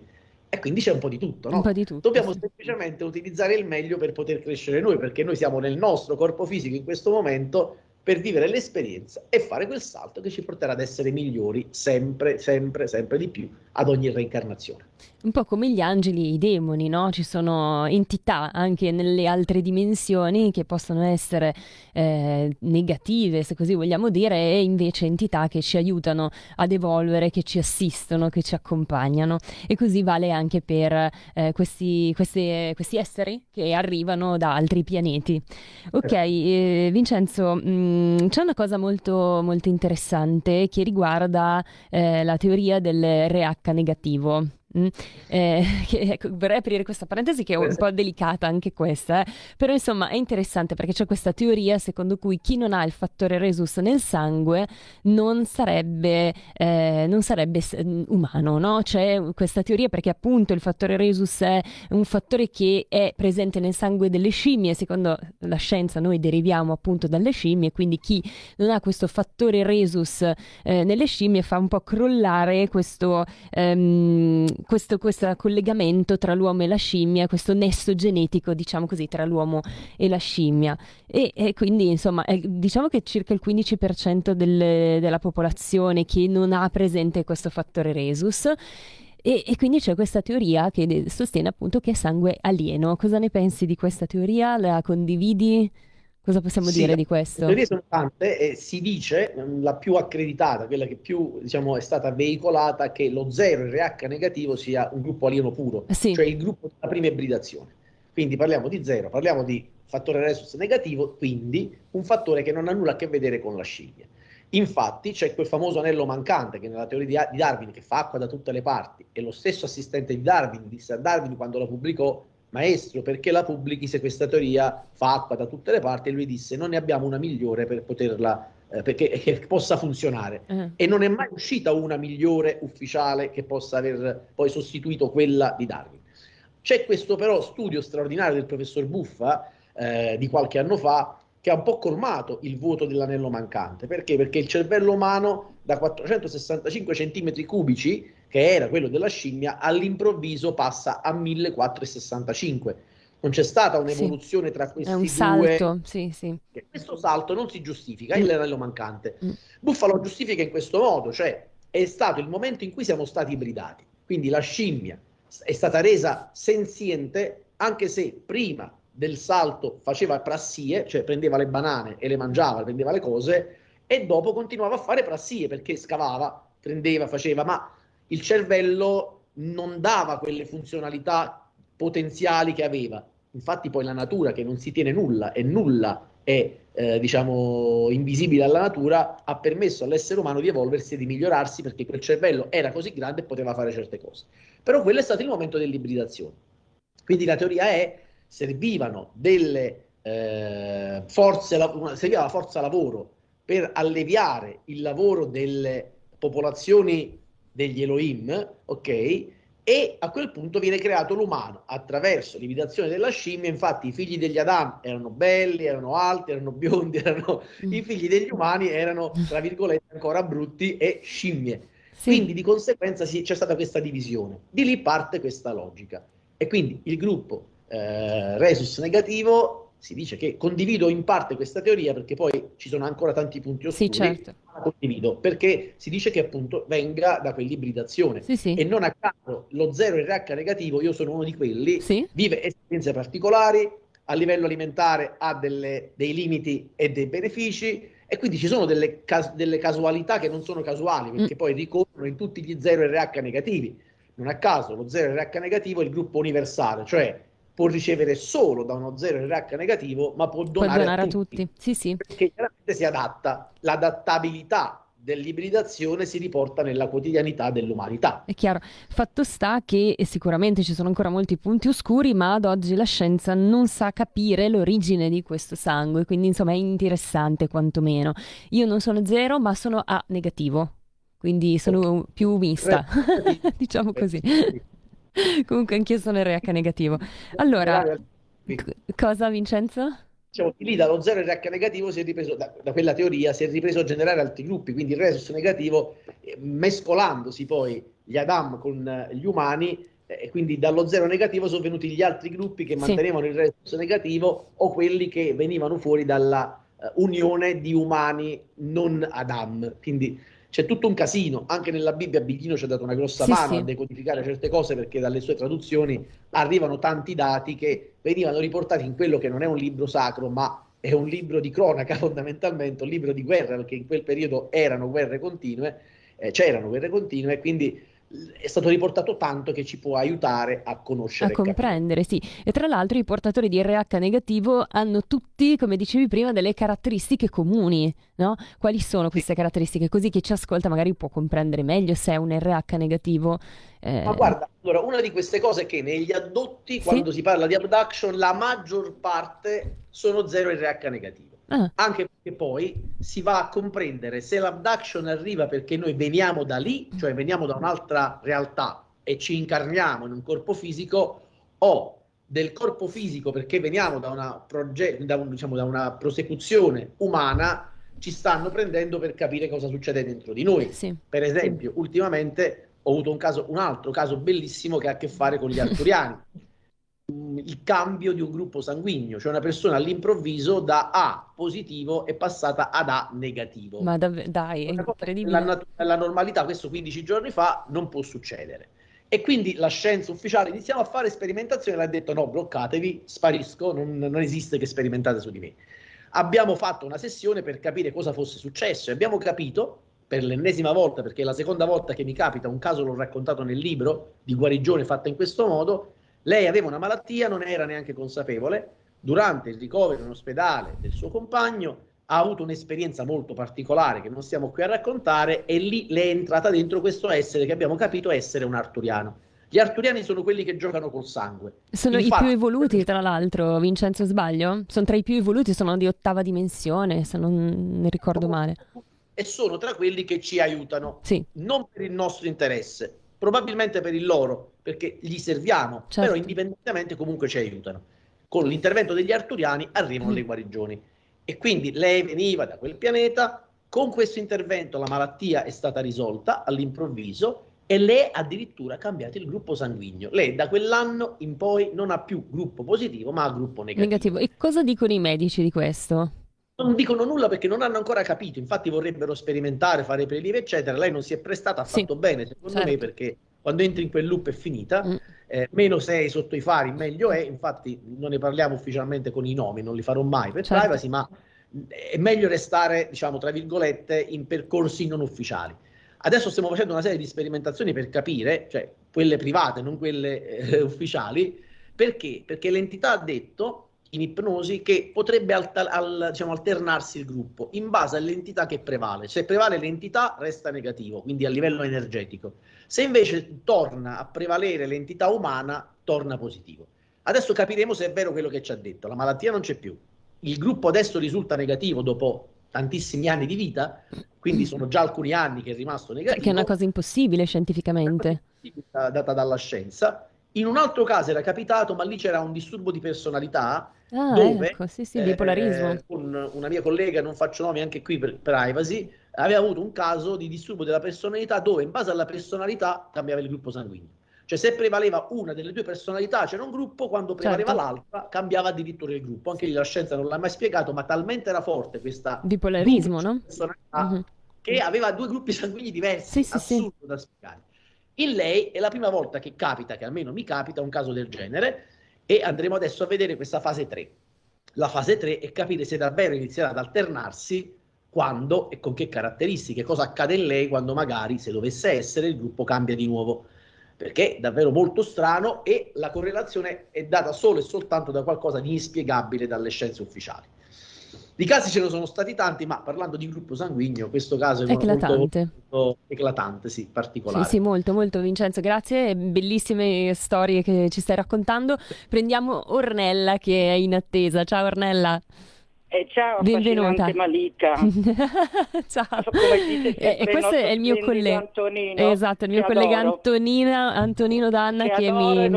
S5: E quindi c'è un po' di tutto, no?
S4: Di tutto,
S5: Dobbiamo
S4: sì.
S5: semplicemente utilizzare il meglio per poter crescere noi, perché noi siamo nel nostro corpo fisico in questo momento per vivere l'esperienza e fare quel salto che ci porterà ad essere migliori sempre, sempre, sempre di più ad ogni reincarnazione.
S4: Un po' come gli angeli e i demoni, no? Ci sono entità anche nelle altre dimensioni che possono essere eh, negative, se così vogliamo dire, e invece entità che ci aiutano ad evolvere, che ci assistono, che ci accompagnano. E così vale anche per eh, questi, questi, questi, esseri che arrivano da altri pianeti. Ok, eh, Vincenzo, mm, c'è una cosa molto, molto interessante che riguarda eh, la teoria del RH negativo. Mm. Eh, che, ecco, vorrei aprire questa parentesi che è un po' delicata anche questa, eh. però insomma è interessante perché c'è questa teoria secondo cui chi non ha il fattore resus nel sangue non sarebbe, eh, non sarebbe mm, umano, no? C'è questa teoria perché appunto il fattore resus è un fattore che è presente nel sangue delle scimmie, secondo la scienza noi deriviamo appunto dalle scimmie, quindi chi non ha questo fattore resus eh, nelle scimmie fa un po' crollare questo ehm, questo, questo collegamento tra l'uomo e la scimmia, questo nesso genetico, diciamo così, tra l'uomo e la scimmia. E, e quindi, insomma, è, diciamo che circa il 15% del, della popolazione che non ha presente questo fattore resus. E, e, quindi c'è questa teoria che sostiene appunto che è sangue alieno. Cosa ne pensi di questa teoria? La condividi? Cosa possiamo sì, dire di questo? Le
S5: teorie sono tante e si dice, la più accreditata, quella che più diciamo, è stata veicolata, che lo 0 RH negativo sia un gruppo alieno puro, sì. cioè il gruppo della prima ibridazione. Quindi parliamo di 0, parliamo di fattore resus negativo, quindi un fattore che non ha nulla a che vedere con la scimmia. Infatti c'è quel famoso anello mancante che nella teoria di Darwin, che fa acqua da tutte le parti, e lo stesso assistente di Darwin disse a Darwin quando la pubblicò maestro, perché la pubblichi se questa teoria fa acqua da tutte le parti? E lui disse, non ne abbiamo una migliore per poterla, eh, perché che possa funzionare. Uh-huh. E non è mai uscita una migliore ufficiale che possa aver poi sostituito quella di Darwin. C'è questo però studio straordinario del professor Buffa eh, di qualche anno fa che ha un po' colmato il vuoto dell'anello mancante. Perché? Perché il cervello umano da 465 cm cubici che era quello della scimmia, all'improvviso passa a 1465. Non c'è stata un'evoluzione sì. tra questi
S4: È un
S5: due.
S4: Salto, sì, sì.
S5: Questo salto non si giustifica, mm. è l'anello mancante. Mm. Buffalo giustifica in questo modo, cioè è stato il momento in cui siamo stati ibridati. Quindi la scimmia è stata resa senziente anche se prima del salto faceva prassie, cioè prendeva le banane e le mangiava, prendeva le cose, e dopo continuava a fare prassie perché scavava, prendeva, faceva, ma il cervello non dava quelle funzionalità potenziali che aveva. Infatti poi la natura che non si tiene nulla e nulla è eh, diciamo invisibile alla natura ha permesso all'essere umano di evolversi e di migliorarsi perché quel cervello era così grande e poteva fare certe cose. Però quello è stato il momento dell'ibridazione. Quindi la teoria è servivano delle eh, forze, serviva la forza lavoro per alleviare il lavoro delle popolazioni degli Elohim, ok? E a quel punto viene creato l'umano attraverso l'imitazione della scimmia. Infatti, i figli degli Adam erano belli, erano alti, erano biondi, erano... Mm. i figli degli umani erano, tra virgolette, ancora brutti e scimmie. Sì. Quindi, di conseguenza, sì, c'è stata questa divisione. Di lì parte questa logica. E quindi il gruppo eh, Resus negativo si dice che condivido in parte questa teoria perché poi ci sono ancora tanti punti oscuri.
S4: Sì, certo.
S5: La condivido perché si dice che appunto venga da quell'ibridazione
S4: sì, sì.
S5: e non a caso lo 0 RH negativo, io sono uno di quelli,
S4: sì.
S5: vive esperienze particolari, a livello alimentare ha delle, dei limiti e dei benefici e quindi ci sono delle, cas- delle casualità che non sono casuali perché mm. poi ricorrono in tutti gli 0 RH negativi. Non a caso lo 0 RH negativo è il gruppo universale, cioè può ricevere solo da uno 0 RH negativo, ma può donare,
S4: può donare
S5: a,
S4: a tutti. tutti. Sì, sì.
S5: Perché chiaramente si adatta. L'adattabilità dell'ibridazione si riporta nella quotidianità dell'umanità.
S4: È chiaro. Fatto sta che sicuramente ci sono ancora molti punti oscuri, ma ad oggi la scienza non sa capire l'origine di questo sangue, quindi insomma è interessante quantomeno. Io non sono zero, ma sono A negativo, quindi sono più mista, diciamo così. Comunque anch'io sono RH negativo. Allora, c- cosa Vincenzo?
S5: Diciamo, lì dallo 0 RH negativo si è ripreso, da, da, quella teoria, si è ripreso a generare altri gruppi, quindi il resus negativo, eh, mescolandosi poi gli Adam con eh, gli umani, eh, e quindi dallo 0 negativo sono venuti gli altri gruppi che mantenevano sì. il resus negativo o quelli che venivano fuori dalla uh, unione di umani non Adam. Quindi c'è tutto un casino, anche nella Bibbia Biglino ci ha dato una grossa
S4: Sì,
S5: mano
S4: sì.
S5: a decodificare certe cose perché dalle sue traduzioni arrivano tanti dati che venivano riportati in quello che non è un libro sacro, ma è un libro di cronaca fondamentalmente, un libro di guerra, perché in quel periodo erano guerre continue, eh, c'erano guerre continue, quindi è stato riportato tanto che ci può aiutare a conoscere
S4: A comprendere, sì. E tra l'altro i portatori di RH negativo hanno tutti, come dicevi prima, delle caratteristiche comuni, no? Quali sono queste caratteristiche? Così chi ci ascolta magari può comprendere meglio se è un RH negativo. eh,
S5: Ma guarda, allora, una di queste cose è che negli addotti,
S4: Sì.
S5: quando si parla di abduction, la maggior parte sono 0 RH negativo.
S4: Ah,
S5: Anche perché poi si va a comprendere se l'abduction arriva perché noi veniamo da lì, cioè veniamo da un'altra realtà e ci incarniamo in un corpo fisico, o del corpo fisico perché veniamo da una, proge- da un- diciamo, da una prosecuzione umana, ci stanno prendendo per capire cosa succede dentro di noi.
S4: sì.
S5: Per esempio, ultimamente ho avuto un caso, un altro caso bellissimo che ha a che fare con gli arturiani. Il cambio di un gruppo sanguigno, cioè una persona all'improvviso da A positivo è passata ad A negativo.
S4: Ma dav- dai, è incredibile.
S5: nella, nat- nella normalità, questo 15 giorni fa, non può succedere. E quindi la scienza ufficiale iniziamo a fare sperimentazioni e ha detto no, bloccatevi, sparisco, non, non esiste che sperimentate su di me. Abbiamo fatto una sessione per capire cosa fosse successo e abbiamo capito per l'ennesima volta, perché è la seconda volta che mi capita, un caso l'ho raccontato nel libro di guarigione fatta in questo modo, lei aveva una malattia, non era neanche consapevole, durante il ricovero in ospedale del suo compagno ha avuto un'esperienza molto particolare che non stiamo qui a raccontare e lì le è entrata dentro questo essere che abbiamo capito essere un arturiano. Gli arturiani sono quelli che giocano col sangue.
S4: Sono i
S5: Infatti-
S4: più evoluti, tra l'altro, Vincenzo, sbaglio? Sono tra i più evoluti, sono di ottava dimensione, se non ne ricordo male.
S5: E sono tra quelli che ci aiutano,
S4: Sì,
S5: non per il nostro interesse, probabilmente per il loro, perché gli serviamo,
S4: Certo.
S5: però indipendentemente comunque ci aiutano. Con l'intervento degli arturiani arrivano
S4: Mm.
S5: le guarigioni. E quindi lei veniva da quel pianeta, con questo intervento la malattia è stata risolta all'improvviso e lei ha addirittura cambiato il gruppo sanguigno. Lei da quell'anno in poi non ha più gruppo positivo, ma ha gruppo negativo.
S4: negativo. E cosa dicono i medici di questo?
S5: Non dicono nulla perché non hanno ancora capito, infatti vorrebbero sperimentare, fare prelievi, eccetera. Lei non si è prestata, ha
S4: Sì,
S5: fatto bene, secondo me,
S4: certo.
S5: perché quando entri in quel loop è finita.
S4: Mm.
S5: Eh, meno sei sotto i fari, meglio è. Infatti, non ne parliamo ufficialmente con i nomi, non li farò mai per
S4: Certo.
S5: privacy, ma è meglio restare, diciamo, tra virgolette, in percorsi non ufficiali. Adesso stiamo facendo una serie di sperimentazioni per capire, cioè quelle private, non quelle eh, ufficiali, perché? Perché l'entità ha detto in ipnosi che potrebbe alta- al- diciamo, alternarsi il gruppo in base all'entità che prevale. Se prevale l'entità resta negativo, quindi a livello energetico. Se invece torna a prevalere l'entità umana, torna positivo. Adesso capiremo se è vero quello che ci ha detto. La malattia non c'è più. Il gruppo adesso risulta negativo dopo tantissimi anni di vita, quindi sono già alcuni anni che è rimasto
S4: Cioè,
S5: negativo
S4: che è una cosa impossibile scientificamente.
S5: data dalla scienza. In un altro caso era capitato, ma lì c'era un disturbo di personalità
S4: Ah,
S5: dove
S4: ecco, sì, sì,
S5: eh,
S4: bipolarismo.
S5: con una mia collega, non faccio nomi anche qui per privacy, aveva avuto un caso di disturbo della personalità dove in base alla personalità cambiava il gruppo sanguigno. Cioè se prevaleva una delle due personalità c'era un gruppo, quando prevaleva
S4: Certo.
S5: l'altra cambiava addirittura il gruppo. Anche lì la scienza non l'ha mai spiegato, ma talmente era forte questa
S4: Bipolarismo, no?
S5: personalità
S4: Mhm.
S5: che aveva due gruppi sanguigni diversi,
S4: Sì, sì, sì.
S5: assurdo da spiegare. In lei è la prima volta che capita, che almeno mi capita, un caso del genere e andremo adesso a vedere questa fase 3. La fase 3 è capire se davvero inizierà ad alternarsi quando e con che caratteristiche, cosa accade in lei quando magari, se dovesse essere, il gruppo cambia di nuovo. Perché è davvero molto strano e la correlazione è data solo e soltanto da qualcosa di inspiegabile dalle scienze ufficiali. Di casi ce ne sono stati tanti, ma parlando di gruppo sanguigno, questo caso è molto,
S4: Eclatante.
S5: molto eclatante, sì, particolare.
S4: Sì, sì, molto, molto Vincenzo, grazie, bellissime storie che ci stai raccontando. Prendiamo Ornella che è in attesa. Ciao Ornella.
S11: Eh, ciao,
S4: Benvenuta.
S11: Malika.
S4: Ciao.
S11: Come dice
S4: E, e
S11: sempre
S4: questo è il mio collega.
S11: Antonino,
S4: Esatto, il mio collega
S11: adoro.
S4: Antonina, Antonino Danna
S11: Che
S4: che mi,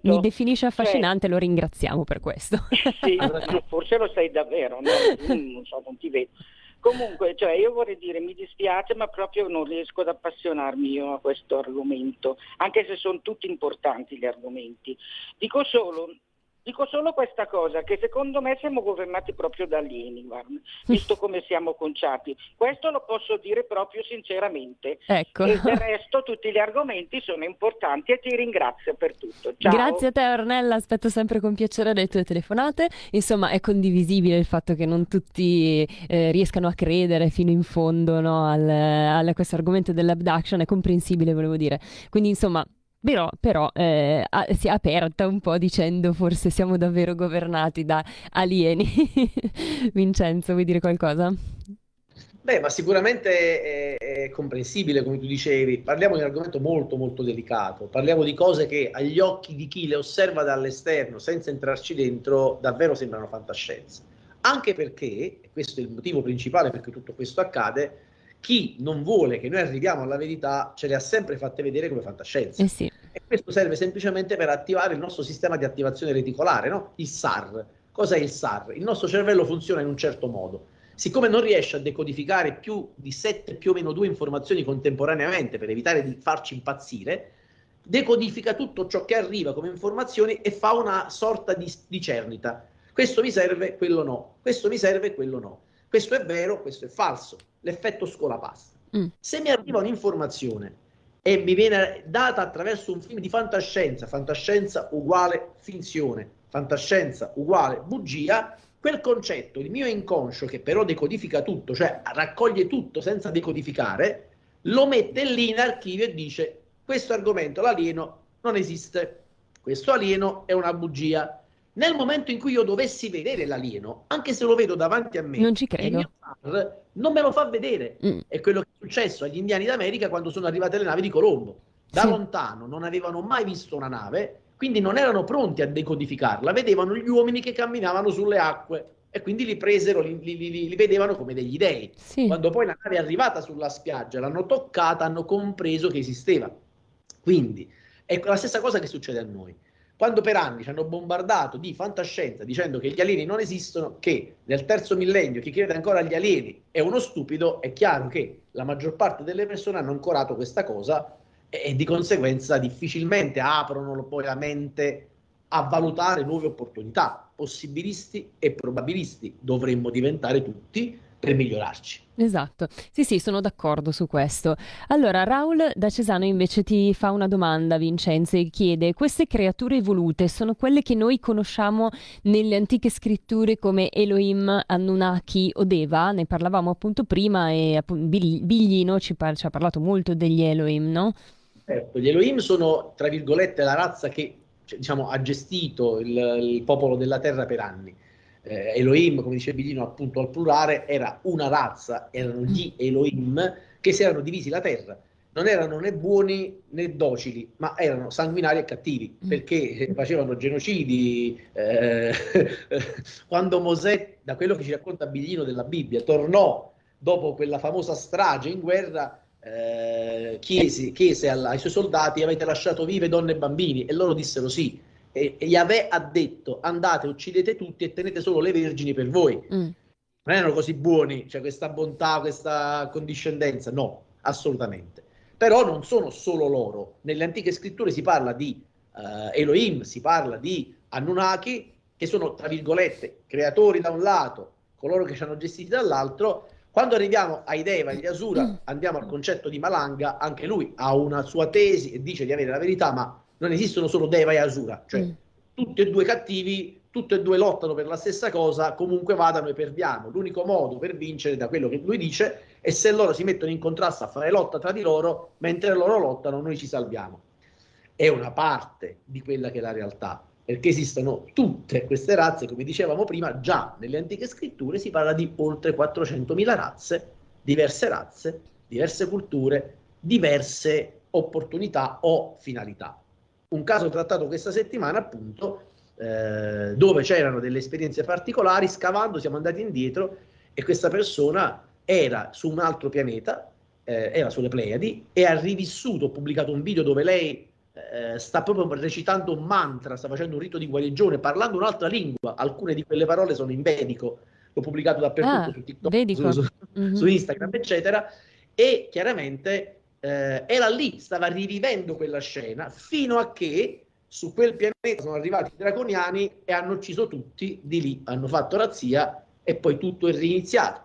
S4: mi definisce
S11: Cioè-
S4: affascinante, lo ringraziamo per questo.
S11: Sì, forse lo sei davvero, no? Mm, non so, non ti vedo. Comunque, cioè, io vorrei dire, mi dispiace, ma proprio non riesco ad appassionarmi io a questo argomento, anche se sono tutti importanti gli argomenti. Dico solo, Dico solo questa cosa, che secondo me siamo governati proprio da alieni, visto come siamo conciati. Questo lo posso dire proprio sinceramente.
S4: Ecco.
S11: E del resto tutti gli argomenti sono importanti e ti ringrazio per tutto. Ciao.
S4: Grazie a te Ornella, aspetto sempre con piacere le tue telefonate. Insomma, è condivisibile il fatto che non tutti eh, riescano a credere fino in fondo no, al, a questo argomento dell'abduction, è comprensibile, volevo dire. Quindi, insomma, però, però eh, si è aperta un po' dicendo forse siamo davvero governati da alieni. Vincenzo, vuoi dire qualcosa?
S5: Beh, ma sicuramente è, è, comprensibile, come tu dicevi. Parliamo di un argomento molto, molto delicato. Parliamo di cose che agli occhi di chi le osserva dall'esterno, senza entrarci dentro, davvero sembrano fantascienza. Anche perché, e questo è il motivo principale perché tutto questo accade, chi non vuole che noi arriviamo alla verità ce le ha sempre fatte vedere come fantascienza.
S4: Eh sì.
S5: E questo serve semplicemente per attivare il nostro sistema di attivazione reticolare, no? il SAR. Cos'è il SAR? Il nostro cervello funziona in un certo modo. Siccome non riesce a decodificare più di 7 più o meno 2 informazioni contemporaneamente per evitare di farci impazzire, decodifica tutto ciò che arriva come informazioni e fa una sorta di, di cernita. Questo mi serve, quello no. Questo mi serve, quello no. Questo è vero, questo è falso l'effetto scolapasta. Mm. Se mi arriva un'informazione e mi viene data attraverso un film di fantascienza, fantascienza uguale finzione, fantascienza uguale bugia, quel concetto, il mio inconscio che però decodifica tutto, cioè raccoglie tutto senza decodificare, lo mette lì in archivio e dice questo argomento, l'alieno, non esiste, questo alieno è una bugia. Nel momento in cui io dovessi vedere l'alieno, anche se lo vedo davanti a me,
S4: non ci credo
S5: non me lo fa vedere. Mm. È quello che è successo agli indiani d'America quando sono arrivate le navi di Colombo. Da sì. lontano non avevano mai visto una nave, quindi non erano pronti a decodificarla, vedevano gli uomini che camminavano sulle acque e quindi li presero, li, li, li, li vedevano come degli dei. Sì. Quando poi la nave è arrivata sulla spiaggia, l'hanno toccata, hanno compreso che esisteva. Quindi è la stessa cosa che succede a noi. Quando per anni ci hanno bombardato di fantascienza dicendo che gli alieni non esistono, che nel terzo millennio chi crede ancora agli alieni è uno stupido, è chiaro che la maggior parte delle persone hanno ancorato questa cosa e, e di conseguenza difficilmente aprono poi la mente a valutare nuove opportunità. Possibilisti e probabilisti dovremmo diventare tutti per migliorarci.
S4: Esatto, sì sì, sono d'accordo su questo. Allora, Raul da Cesano invece ti fa una domanda, Vincenzo, e chiede, queste creature evolute sono quelle che noi conosciamo nelle antiche scritture come Elohim, Anunnaki o Deva? Ne parlavamo appunto prima e appunto, Biglino ci, par- ci, ha parlato molto degli Elohim, no?
S5: Certo, gli Elohim sono, tra virgolette, la razza che diciamo, ha gestito il, il popolo della terra per anni eh, Elohim, come dice Billino appunto al plurale, era una razza, erano gli Elohim che si erano divisi la terra. Non erano né buoni né docili, ma erano sanguinari e cattivi mm. perché facevano genocidi. Eh, quando Mosè, da quello che ci racconta Biglino della Bibbia, tornò dopo quella famosa strage in guerra, eh, chiese, chiese ai suoi soldati: Avete lasciato vive donne e bambini? E loro dissero sì e, e Yahweh ha detto andate, uccidete tutti e tenete solo le vergini per voi. Mm. Non erano così buoni, cioè questa bontà, questa condiscendenza, no, assolutamente. Però non sono solo loro. Nelle antiche scritture si parla di uh, Elohim, si parla di Anunnaki, che sono, tra virgolette, creatori da un lato, coloro che ci hanno gestiti dall'altro. Quando arriviamo ai Deva e agli Asura, mm. andiamo al concetto di Malanga, anche lui ha una sua tesi e dice di avere la verità, ma non esistono solo Deva e Asura, cioè mm. tutti e due cattivi, tutti e due lottano per la stessa cosa, comunque vadano e perdiamo. L'unico modo per vincere, da quello che lui dice, è se loro si mettono in contrasto a fare lotta tra di loro, mentre loro lottano noi ci salviamo. È una parte di quella che è la realtà, perché esistono tutte queste razze, come dicevamo prima, già nelle antiche scritture si parla di oltre 400.000 razze, diverse razze, diverse culture, diverse opportunità o finalità un caso trattato questa settimana appunto eh, dove c'erano delle esperienze particolari, scavando siamo andati indietro e questa persona era su un altro pianeta, eh, era sulle Pleiadi e ha rivissuto, ho pubblicato un video dove lei eh, sta proprio recitando un mantra, sta facendo un rito di guarigione, parlando un'altra lingua, alcune di quelle parole sono in vedico, l'ho pubblicato dappertutto ah, su TikTok, su, su, mm-hmm. su Instagram, eccetera, e chiaramente eh, era lì, stava rivivendo quella scena fino a che su quel pianeta sono arrivati i draconiani e hanno ucciso tutti, di lì hanno fatto razzia e poi tutto è riniziato.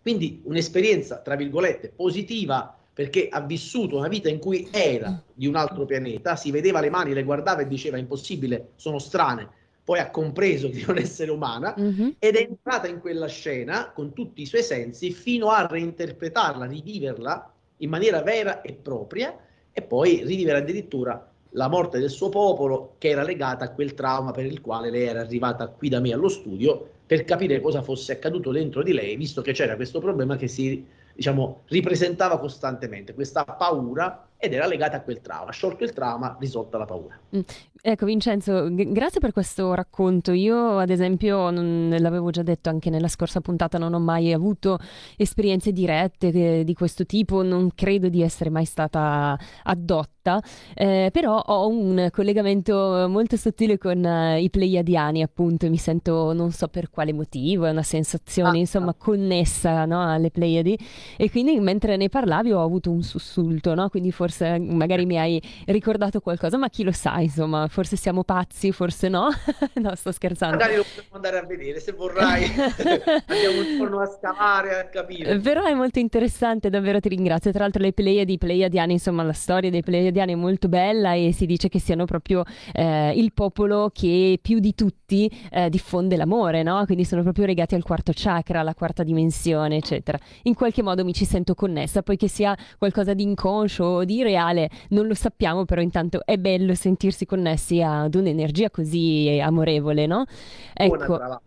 S5: Quindi un'esperienza, tra virgolette, positiva perché ha vissuto una vita in cui era di un altro pianeta, si vedeva le mani, le guardava e diceva impossibile, sono strane, poi ha compreso di non essere umana mm-hmm. ed è entrata in quella scena con tutti i suoi sensi fino a reinterpretarla, riviverla in maniera vera e propria e poi rivivere addirittura la morte del suo popolo che era legata a quel trauma per il quale lei era arrivata qui da me allo studio per capire cosa fosse accaduto dentro di lei, visto che c'era questo problema che si diciamo, ripresentava costantemente, questa paura ed era legata a quel trauma. Sciolto il trauma, risolta la paura.
S4: Mm. Ecco Vincenzo, g- grazie per questo racconto. Io ad esempio, non, l'avevo già detto anche nella scorsa puntata, non ho mai avuto esperienze dirette eh, di questo tipo, non credo di essere mai stata addotta, eh, però ho un collegamento molto sottile con uh, i pleiadiani appunto, mi sento non so per quale motivo, è una sensazione ah, insomma ah. connessa no, alle Pleiadi e quindi mentre ne parlavi ho avuto un sussulto, no? quindi forse magari mi hai ricordato qualcosa, ma chi lo sa insomma forse siamo pazzi, forse no. no, sto scherzando.
S5: Magari lo possiamo andare a vedere se vorrai. Andiamo un giorno a scavare, a capire.
S4: Però è molto interessante, davvero ti ringrazio. Tra l'altro le Pleiadi, i Pleiadiani, insomma la storia dei Pleiadiani è molto bella e si dice che siano proprio eh, il popolo che più di tutti eh, diffonde l'amore, no? Quindi sono proprio legati al quarto chakra, alla quarta dimensione, eccetera. In qualche modo mi ci sento connessa, poi che sia qualcosa di inconscio o di reale, non lo sappiamo, però intanto è bello sentirsi connessi ad un'energia così amorevole, no? Ecco,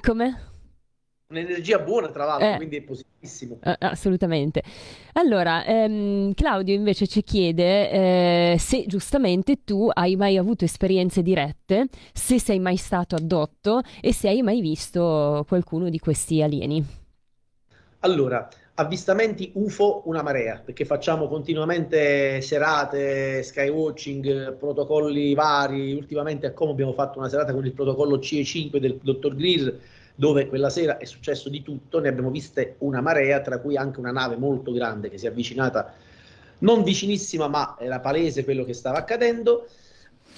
S4: come?
S5: Un'energia buona, tra l'altro, eh, quindi è positivissimo.
S4: Assolutamente. Allora, ehm, Claudio invece ci chiede eh, se giustamente tu hai mai avuto esperienze dirette, se sei mai stato addotto e se hai mai visto qualcuno di questi alieni.
S5: Allora, avvistamenti UFO una marea, perché facciamo continuamente serate, skywatching, protocolli vari. Ultimamente a Como abbiamo fatto una serata con il protocollo CE5 del dottor Greer, dove quella sera è successo di tutto, ne abbiamo viste una marea, tra cui anche una nave molto grande che si è avvicinata, non vicinissima, ma era palese quello che stava accadendo.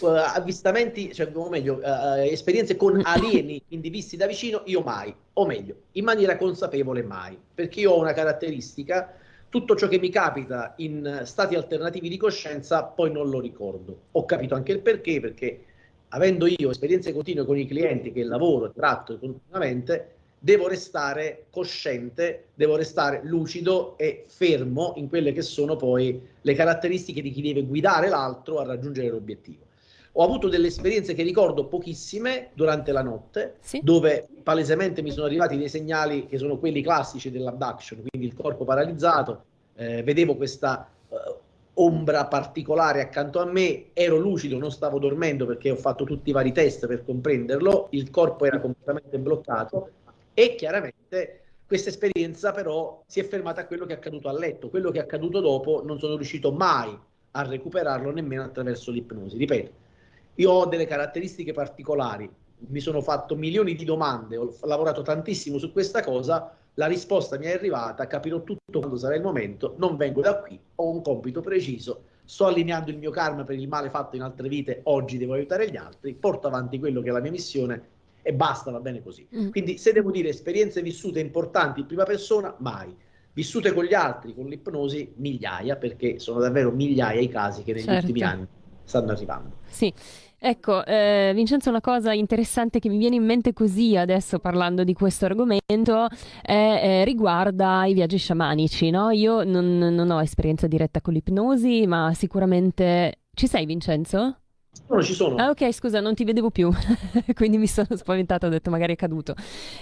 S5: Uh, avvistamenti, cioè, o meglio, uh, esperienze con alieni quindi visti da vicino, io mai, o meglio, in maniera consapevole mai, perché io ho una caratteristica, tutto ciò che mi capita in stati alternativi di coscienza poi non lo ricordo. Ho capito anche il perché, perché avendo io esperienze continue con i clienti che lavoro e tratto continuamente, devo restare cosciente, devo restare lucido e fermo in quelle che sono poi le caratteristiche di chi deve guidare l'altro a raggiungere l'obiettivo. Ho avuto delle esperienze che ricordo pochissime durante la notte, sì. dove palesemente mi sono arrivati dei segnali che sono quelli classici dell'abduction, quindi il corpo paralizzato, eh, vedevo questa eh, ombra particolare accanto a me, ero lucido, non stavo dormendo perché ho fatto tutti i vari test per comprenderlo, il corpo era completamente bloccato e chiaramente questa esperienza però si è fermata a quello che è accaduto a letto, quello che è accaduto dopo non sono riuscito mai a recuperarlo nemmeno attraverso l'ipnosi, ripeto io ho delle caratteristiche particolari, mi sono fatto milioni di domande, ho lavorato tantissimo su questa cosa, la risposta mi è arrivata, capirò tutto quando sarà il momento, non vengo da qui, ho un compito preciso, sto allineando il mio karma per il male fatto in altre vite, oggi devo aiutare gli altri, porto avanti quello che è la mia missione e basta, va bene così. Mm. Quindi se devo dire esperienze vissute importanti in prima persona, mai. Vissute con gli altri, con l'ipnosi, migliaia, perché sono davvero migliaia i casi che negli certo. ultimi anni stanno arrivando.
S4: Sì. Ecco, eh, Vincenzo, una cosa interessante che mi viene in mente così adesso parlando di questo argomento è, eh, riguarda i viaggi sciamanici. No? Io non, non ho esperienza diretta con l'ipnosi, ma sicuramente... Ci sei, Vincenzo?
S5: No, ci sono.
S4: Ah, ok, scusa, non ti vedevo più, quindi mi sono spaventata, ho detto magari è caduto.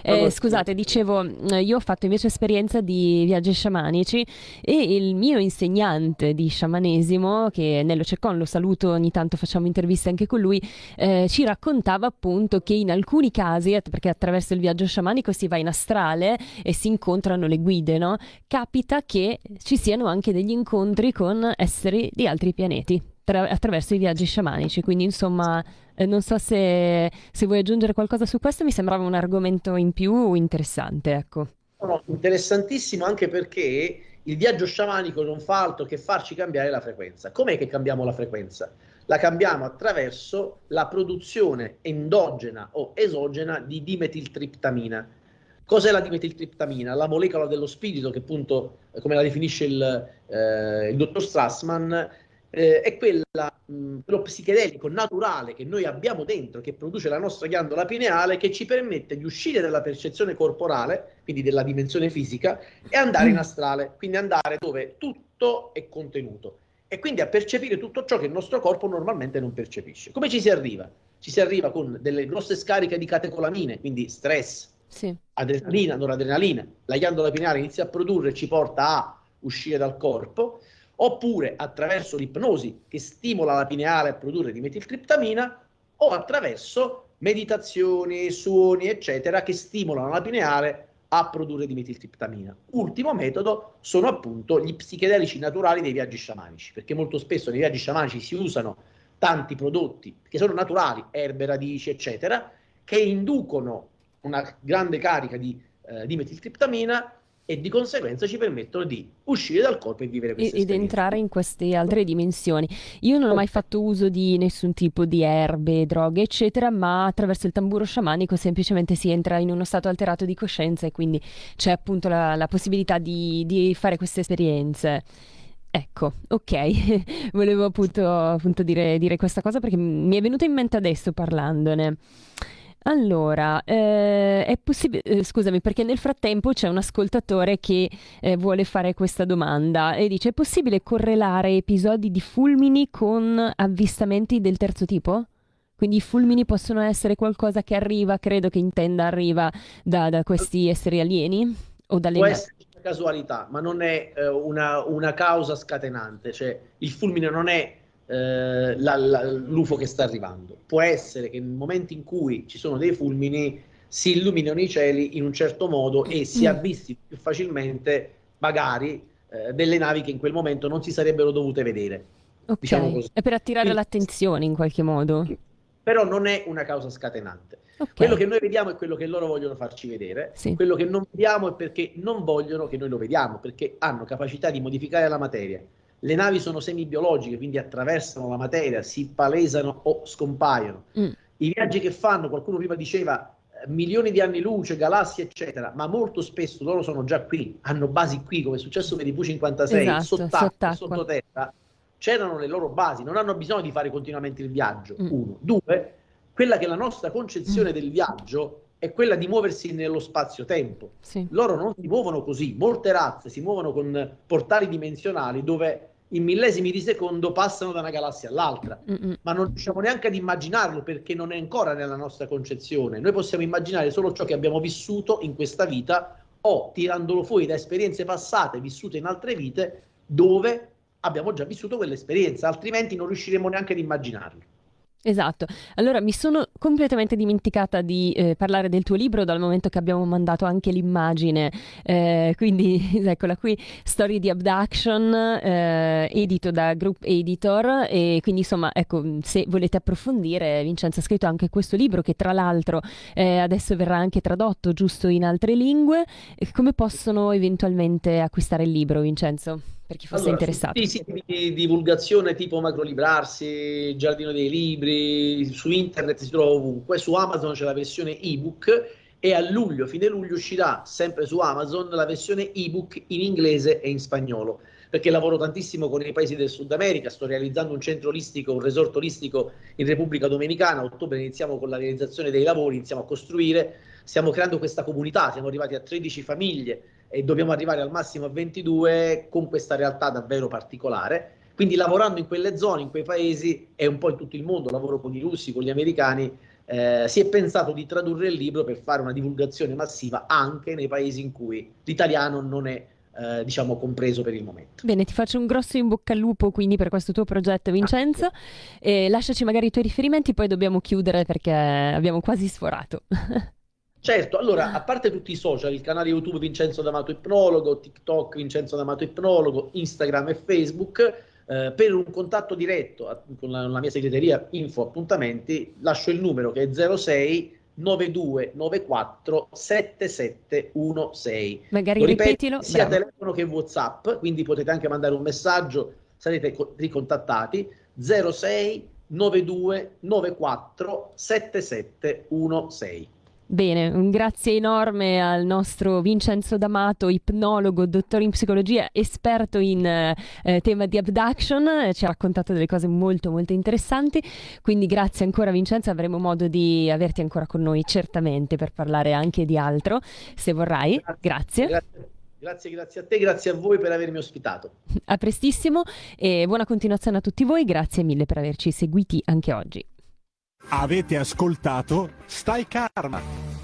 S4: Eh, scusate, dicevo, eh, io ho fatto invece esperienza di viaggi sciamanici e il mio insegnante di sciamanesimo, che è Nello Ceccon, lo saluto, ogni tanto facciamo interviste anche con lui, eh, ci raccontava appunto che in alcuni casi, perché attraverso il viaggio sciamanico si va in astrale e si incontrano le guide, no? Capita che ci siano anche degli incontri con esseri di altri pianeti tra- attraverso i viaggi sciamanici. Quindi, insomma, eh, non so se, se, vuoi aggiungere qualcosa su questo, mi sembrava un argomento in più interessante. Ecco.
S5: No, interessantissimo anche perché il viaggio sciamanico non fa altro che farci cambiare la frequenza. Com'è che cambiamo la frequenza? La cambiamo attraverso la produzione endogena o esogena di dimetiltriptamina. Cos'è la dimetiltriptamina? La molecola dello spirito che appunto, come la definisce il, eh, il dottor Strassman, eh, è quella, mh, quello psichedelico naturale che noi abbiamo dentro, che produce la nostra ghiandola pineale, che ci permette di uscire dalla percezione corporale, quindi della dimensione fisica, e andare in mm. astrale, quindi andare dove tutto è contenuto e quindi a percepire tutto ciò che il nostro corpo normalmente non percepisce. Come ci si arriva? Ci si arriva con delle grosse scariche di catecolamine, quindi stress, sì. adrenalina, noradrenalina, la ghiandola pineale inizia a produrre e ci porta a uscire dal corpo, oppure attraverso l'ipnosi che stimola la pineale a produrre dimetiltriptamina o attraverso meditazioni, suoni, eccetera, che stimolano la pineale a produrre dimetiltriptamina. Ultimo metodo sono appunto gli psichedelici naturali dei viaggi sciamanici, perché molto spesso nei viaggi sciamanici si usano tanti prodotti che sono naturali, erbe, radici, eccetera, che inducono una grande carica di eh, dimetiltriptamina e di conseguenza ci permettono di uscire dal corpo e vivere questa
S4: Ed entrare in queste altre dimensioni. Io non ho mai fatto uso di nessun tipo di erbe, droghe, eccetera, ma attraverso il tamburo sciamanico semplicemente si entra in uno stato alterato di coscienza e quindi c'è appunto la, la possibilità di, di fare queste esperienze. Ecco, ok, volevo appunto, appunto dire, dire, questa cosa perché mi è venuta in mente adesso parlandone. Allora, eh, è possibile, eh, scusami, perché nel frattempo c'è un ascoltatore che eh, vuole fare questa domanda e dice: è possibile correlare episodi di fulmini con avvistamenti del terzo tipo? Quindi i fulmini possono essere qualcosa che arriva, credo che intenda arriva da, da questi esseri alieni o dalle
S5: Può essere una casualità, ma non è eh, una, una causa scatenante, cioè il fulmine non è eh, la, la, l'UFO che sta arrivando. Può essere che nel momento in cui ci sono dei fulmini si illuminano i cieli in un certo modo e si mm. avvisti più facilmente magari eh, delle navi che in quel momento non si sarebbero dovute vedere.
S4: Okay. Diciamo È per attirare Quindi, l'attenzione in qualche modo.
S5: Però non è una causa scatenante. Okay. Quello che noi vediamo è quello che loro vogliono farci vedere, sì. quello che non vediamo è perché non vogliono che noi lo vediamo, perché hanno capacità di modificare la materia le navi sono semibiologiche, quindi attraversano la materia, si palesano o scompaiono. Mm. I viaggi che fanno, qualcuno prima diceva eh, milioni di anni luce, galassie, eccetera, ma molto spesso loro sono già qui, hanno basi qui, come è successo per i V56, esatto, sott'acqua, sottoterra, c'erano le loro basi, non hanno bisogno di fare continuamente il viaggio. Mm. Uno. Due, quella che è la nostra concezione mm. del viaggio è quella di muoversi nello spazio-tempo. Sì. Loro non si muovono così, molte razze si muovono con portali dimensionali dove in millesimi di secondo passano da una galassia all'altra, Mm-mm. ma non riusciamo neanche ad immaginarlo perché non è ancora nella nostra concezione. Noi possiamo immaginare solo ciò che abbiamo vissuto in questa vita o tirandolo fuori da esperienze passate vissute in altre vite dove abbiamo già vissuto quell'esperienza, altrimenti non riusciremo neanche ad immaginarlo.
S4: Esatto, allora mi sono completamente dimenticata di eh, parlare del tuo libro dal momento che abbiamo mandato anche l'immagine, eh, quindi eccola qui, Story di Abduction, eh, edito da Group Editor. E quindi insomma ecco se volete approfondire Vincenzo ha scritto anche questo libro che tra l'altro eh, adesso verrà anche tradotto giusto in altre lingue, come possono eventualmente acquistare il libro Vincenzo? Per chi fosse allora, interessato.
S5: Sì, siti di divulgazione tipo Macrolibrarsi, Giardino dei Libri, su internet si trova ovunque, su Amazon c'è la versione ebook e a luglio, fine luglio, uscirà sempre su Amazon la versione ebook in inglese e in spagnolo perché lavoro tantissimo con i paesi del Sud America, sto realizzando un centro olistico, un resort olistico in Repubblica Dominicana, a ottobre iniziamo con la realizzazione dei lavori, iniziamo a costruire, stiamo creando questa comunità, siamo arrivati a 13 famiglie, e dobbiamo arrivare al massimo a 22 con questa realtà davvero particolare. Quindi lavorando in quelle zone, in quei paesi e un po' in tutto il mondo, lavoro con i russi, con gli americani, eh, si è pensato di tradurre il libro per fare una divulgazione massiva anche nei paesi in cui l'italiano non è eh, diciamo compreso per il momento.
S4: Bene, ti faccio un grosso in bocca al lupo quindi per questo tuo progetto Vincenzo ah, e lasciaci magari i tuoi riferimenti poi dobbiamo chiudere perché abbiamo quasi sforato.
S5: Certo, allora, a parte tutti i social, il canale YouTube Vincenzo D'Amato Ipnologo, TikTok Vincenzo D'Amato Ipnologo, Instagram e Facebook, eh, per un contatto diretto a, con la, la, mia segreteria info appuntamenti, lascio il numero che è 06 9294 7716.
S4: Magari ripeto, ripetilo.
S5: Sia bravo. telefono che WhatsApp, quindi potete anche mandare un messaggio, sarete ricontattati 06 92 94 7716.
S4: Bene, un grazie enorme al nostro Vincenzo D'Amato, ipnologo, dottore in psicologia, esperto in eh, tema di abduction, ci ha raccontato delle cose molto molto interessanti, quindi grazie ancora Vincenzo, avremo modo di averti ancora con noi certamente per parlare anche di altro, se vorrai. Grazie.
S5: grazie. Grazie, grazie a te, grazie a voi per avermi ospitato.
S4: A prestissimo e buona continuazione a tutti voi, grazie mille per averci seguiti anche oggi.
S3: Avete ascoltato Stai Karma.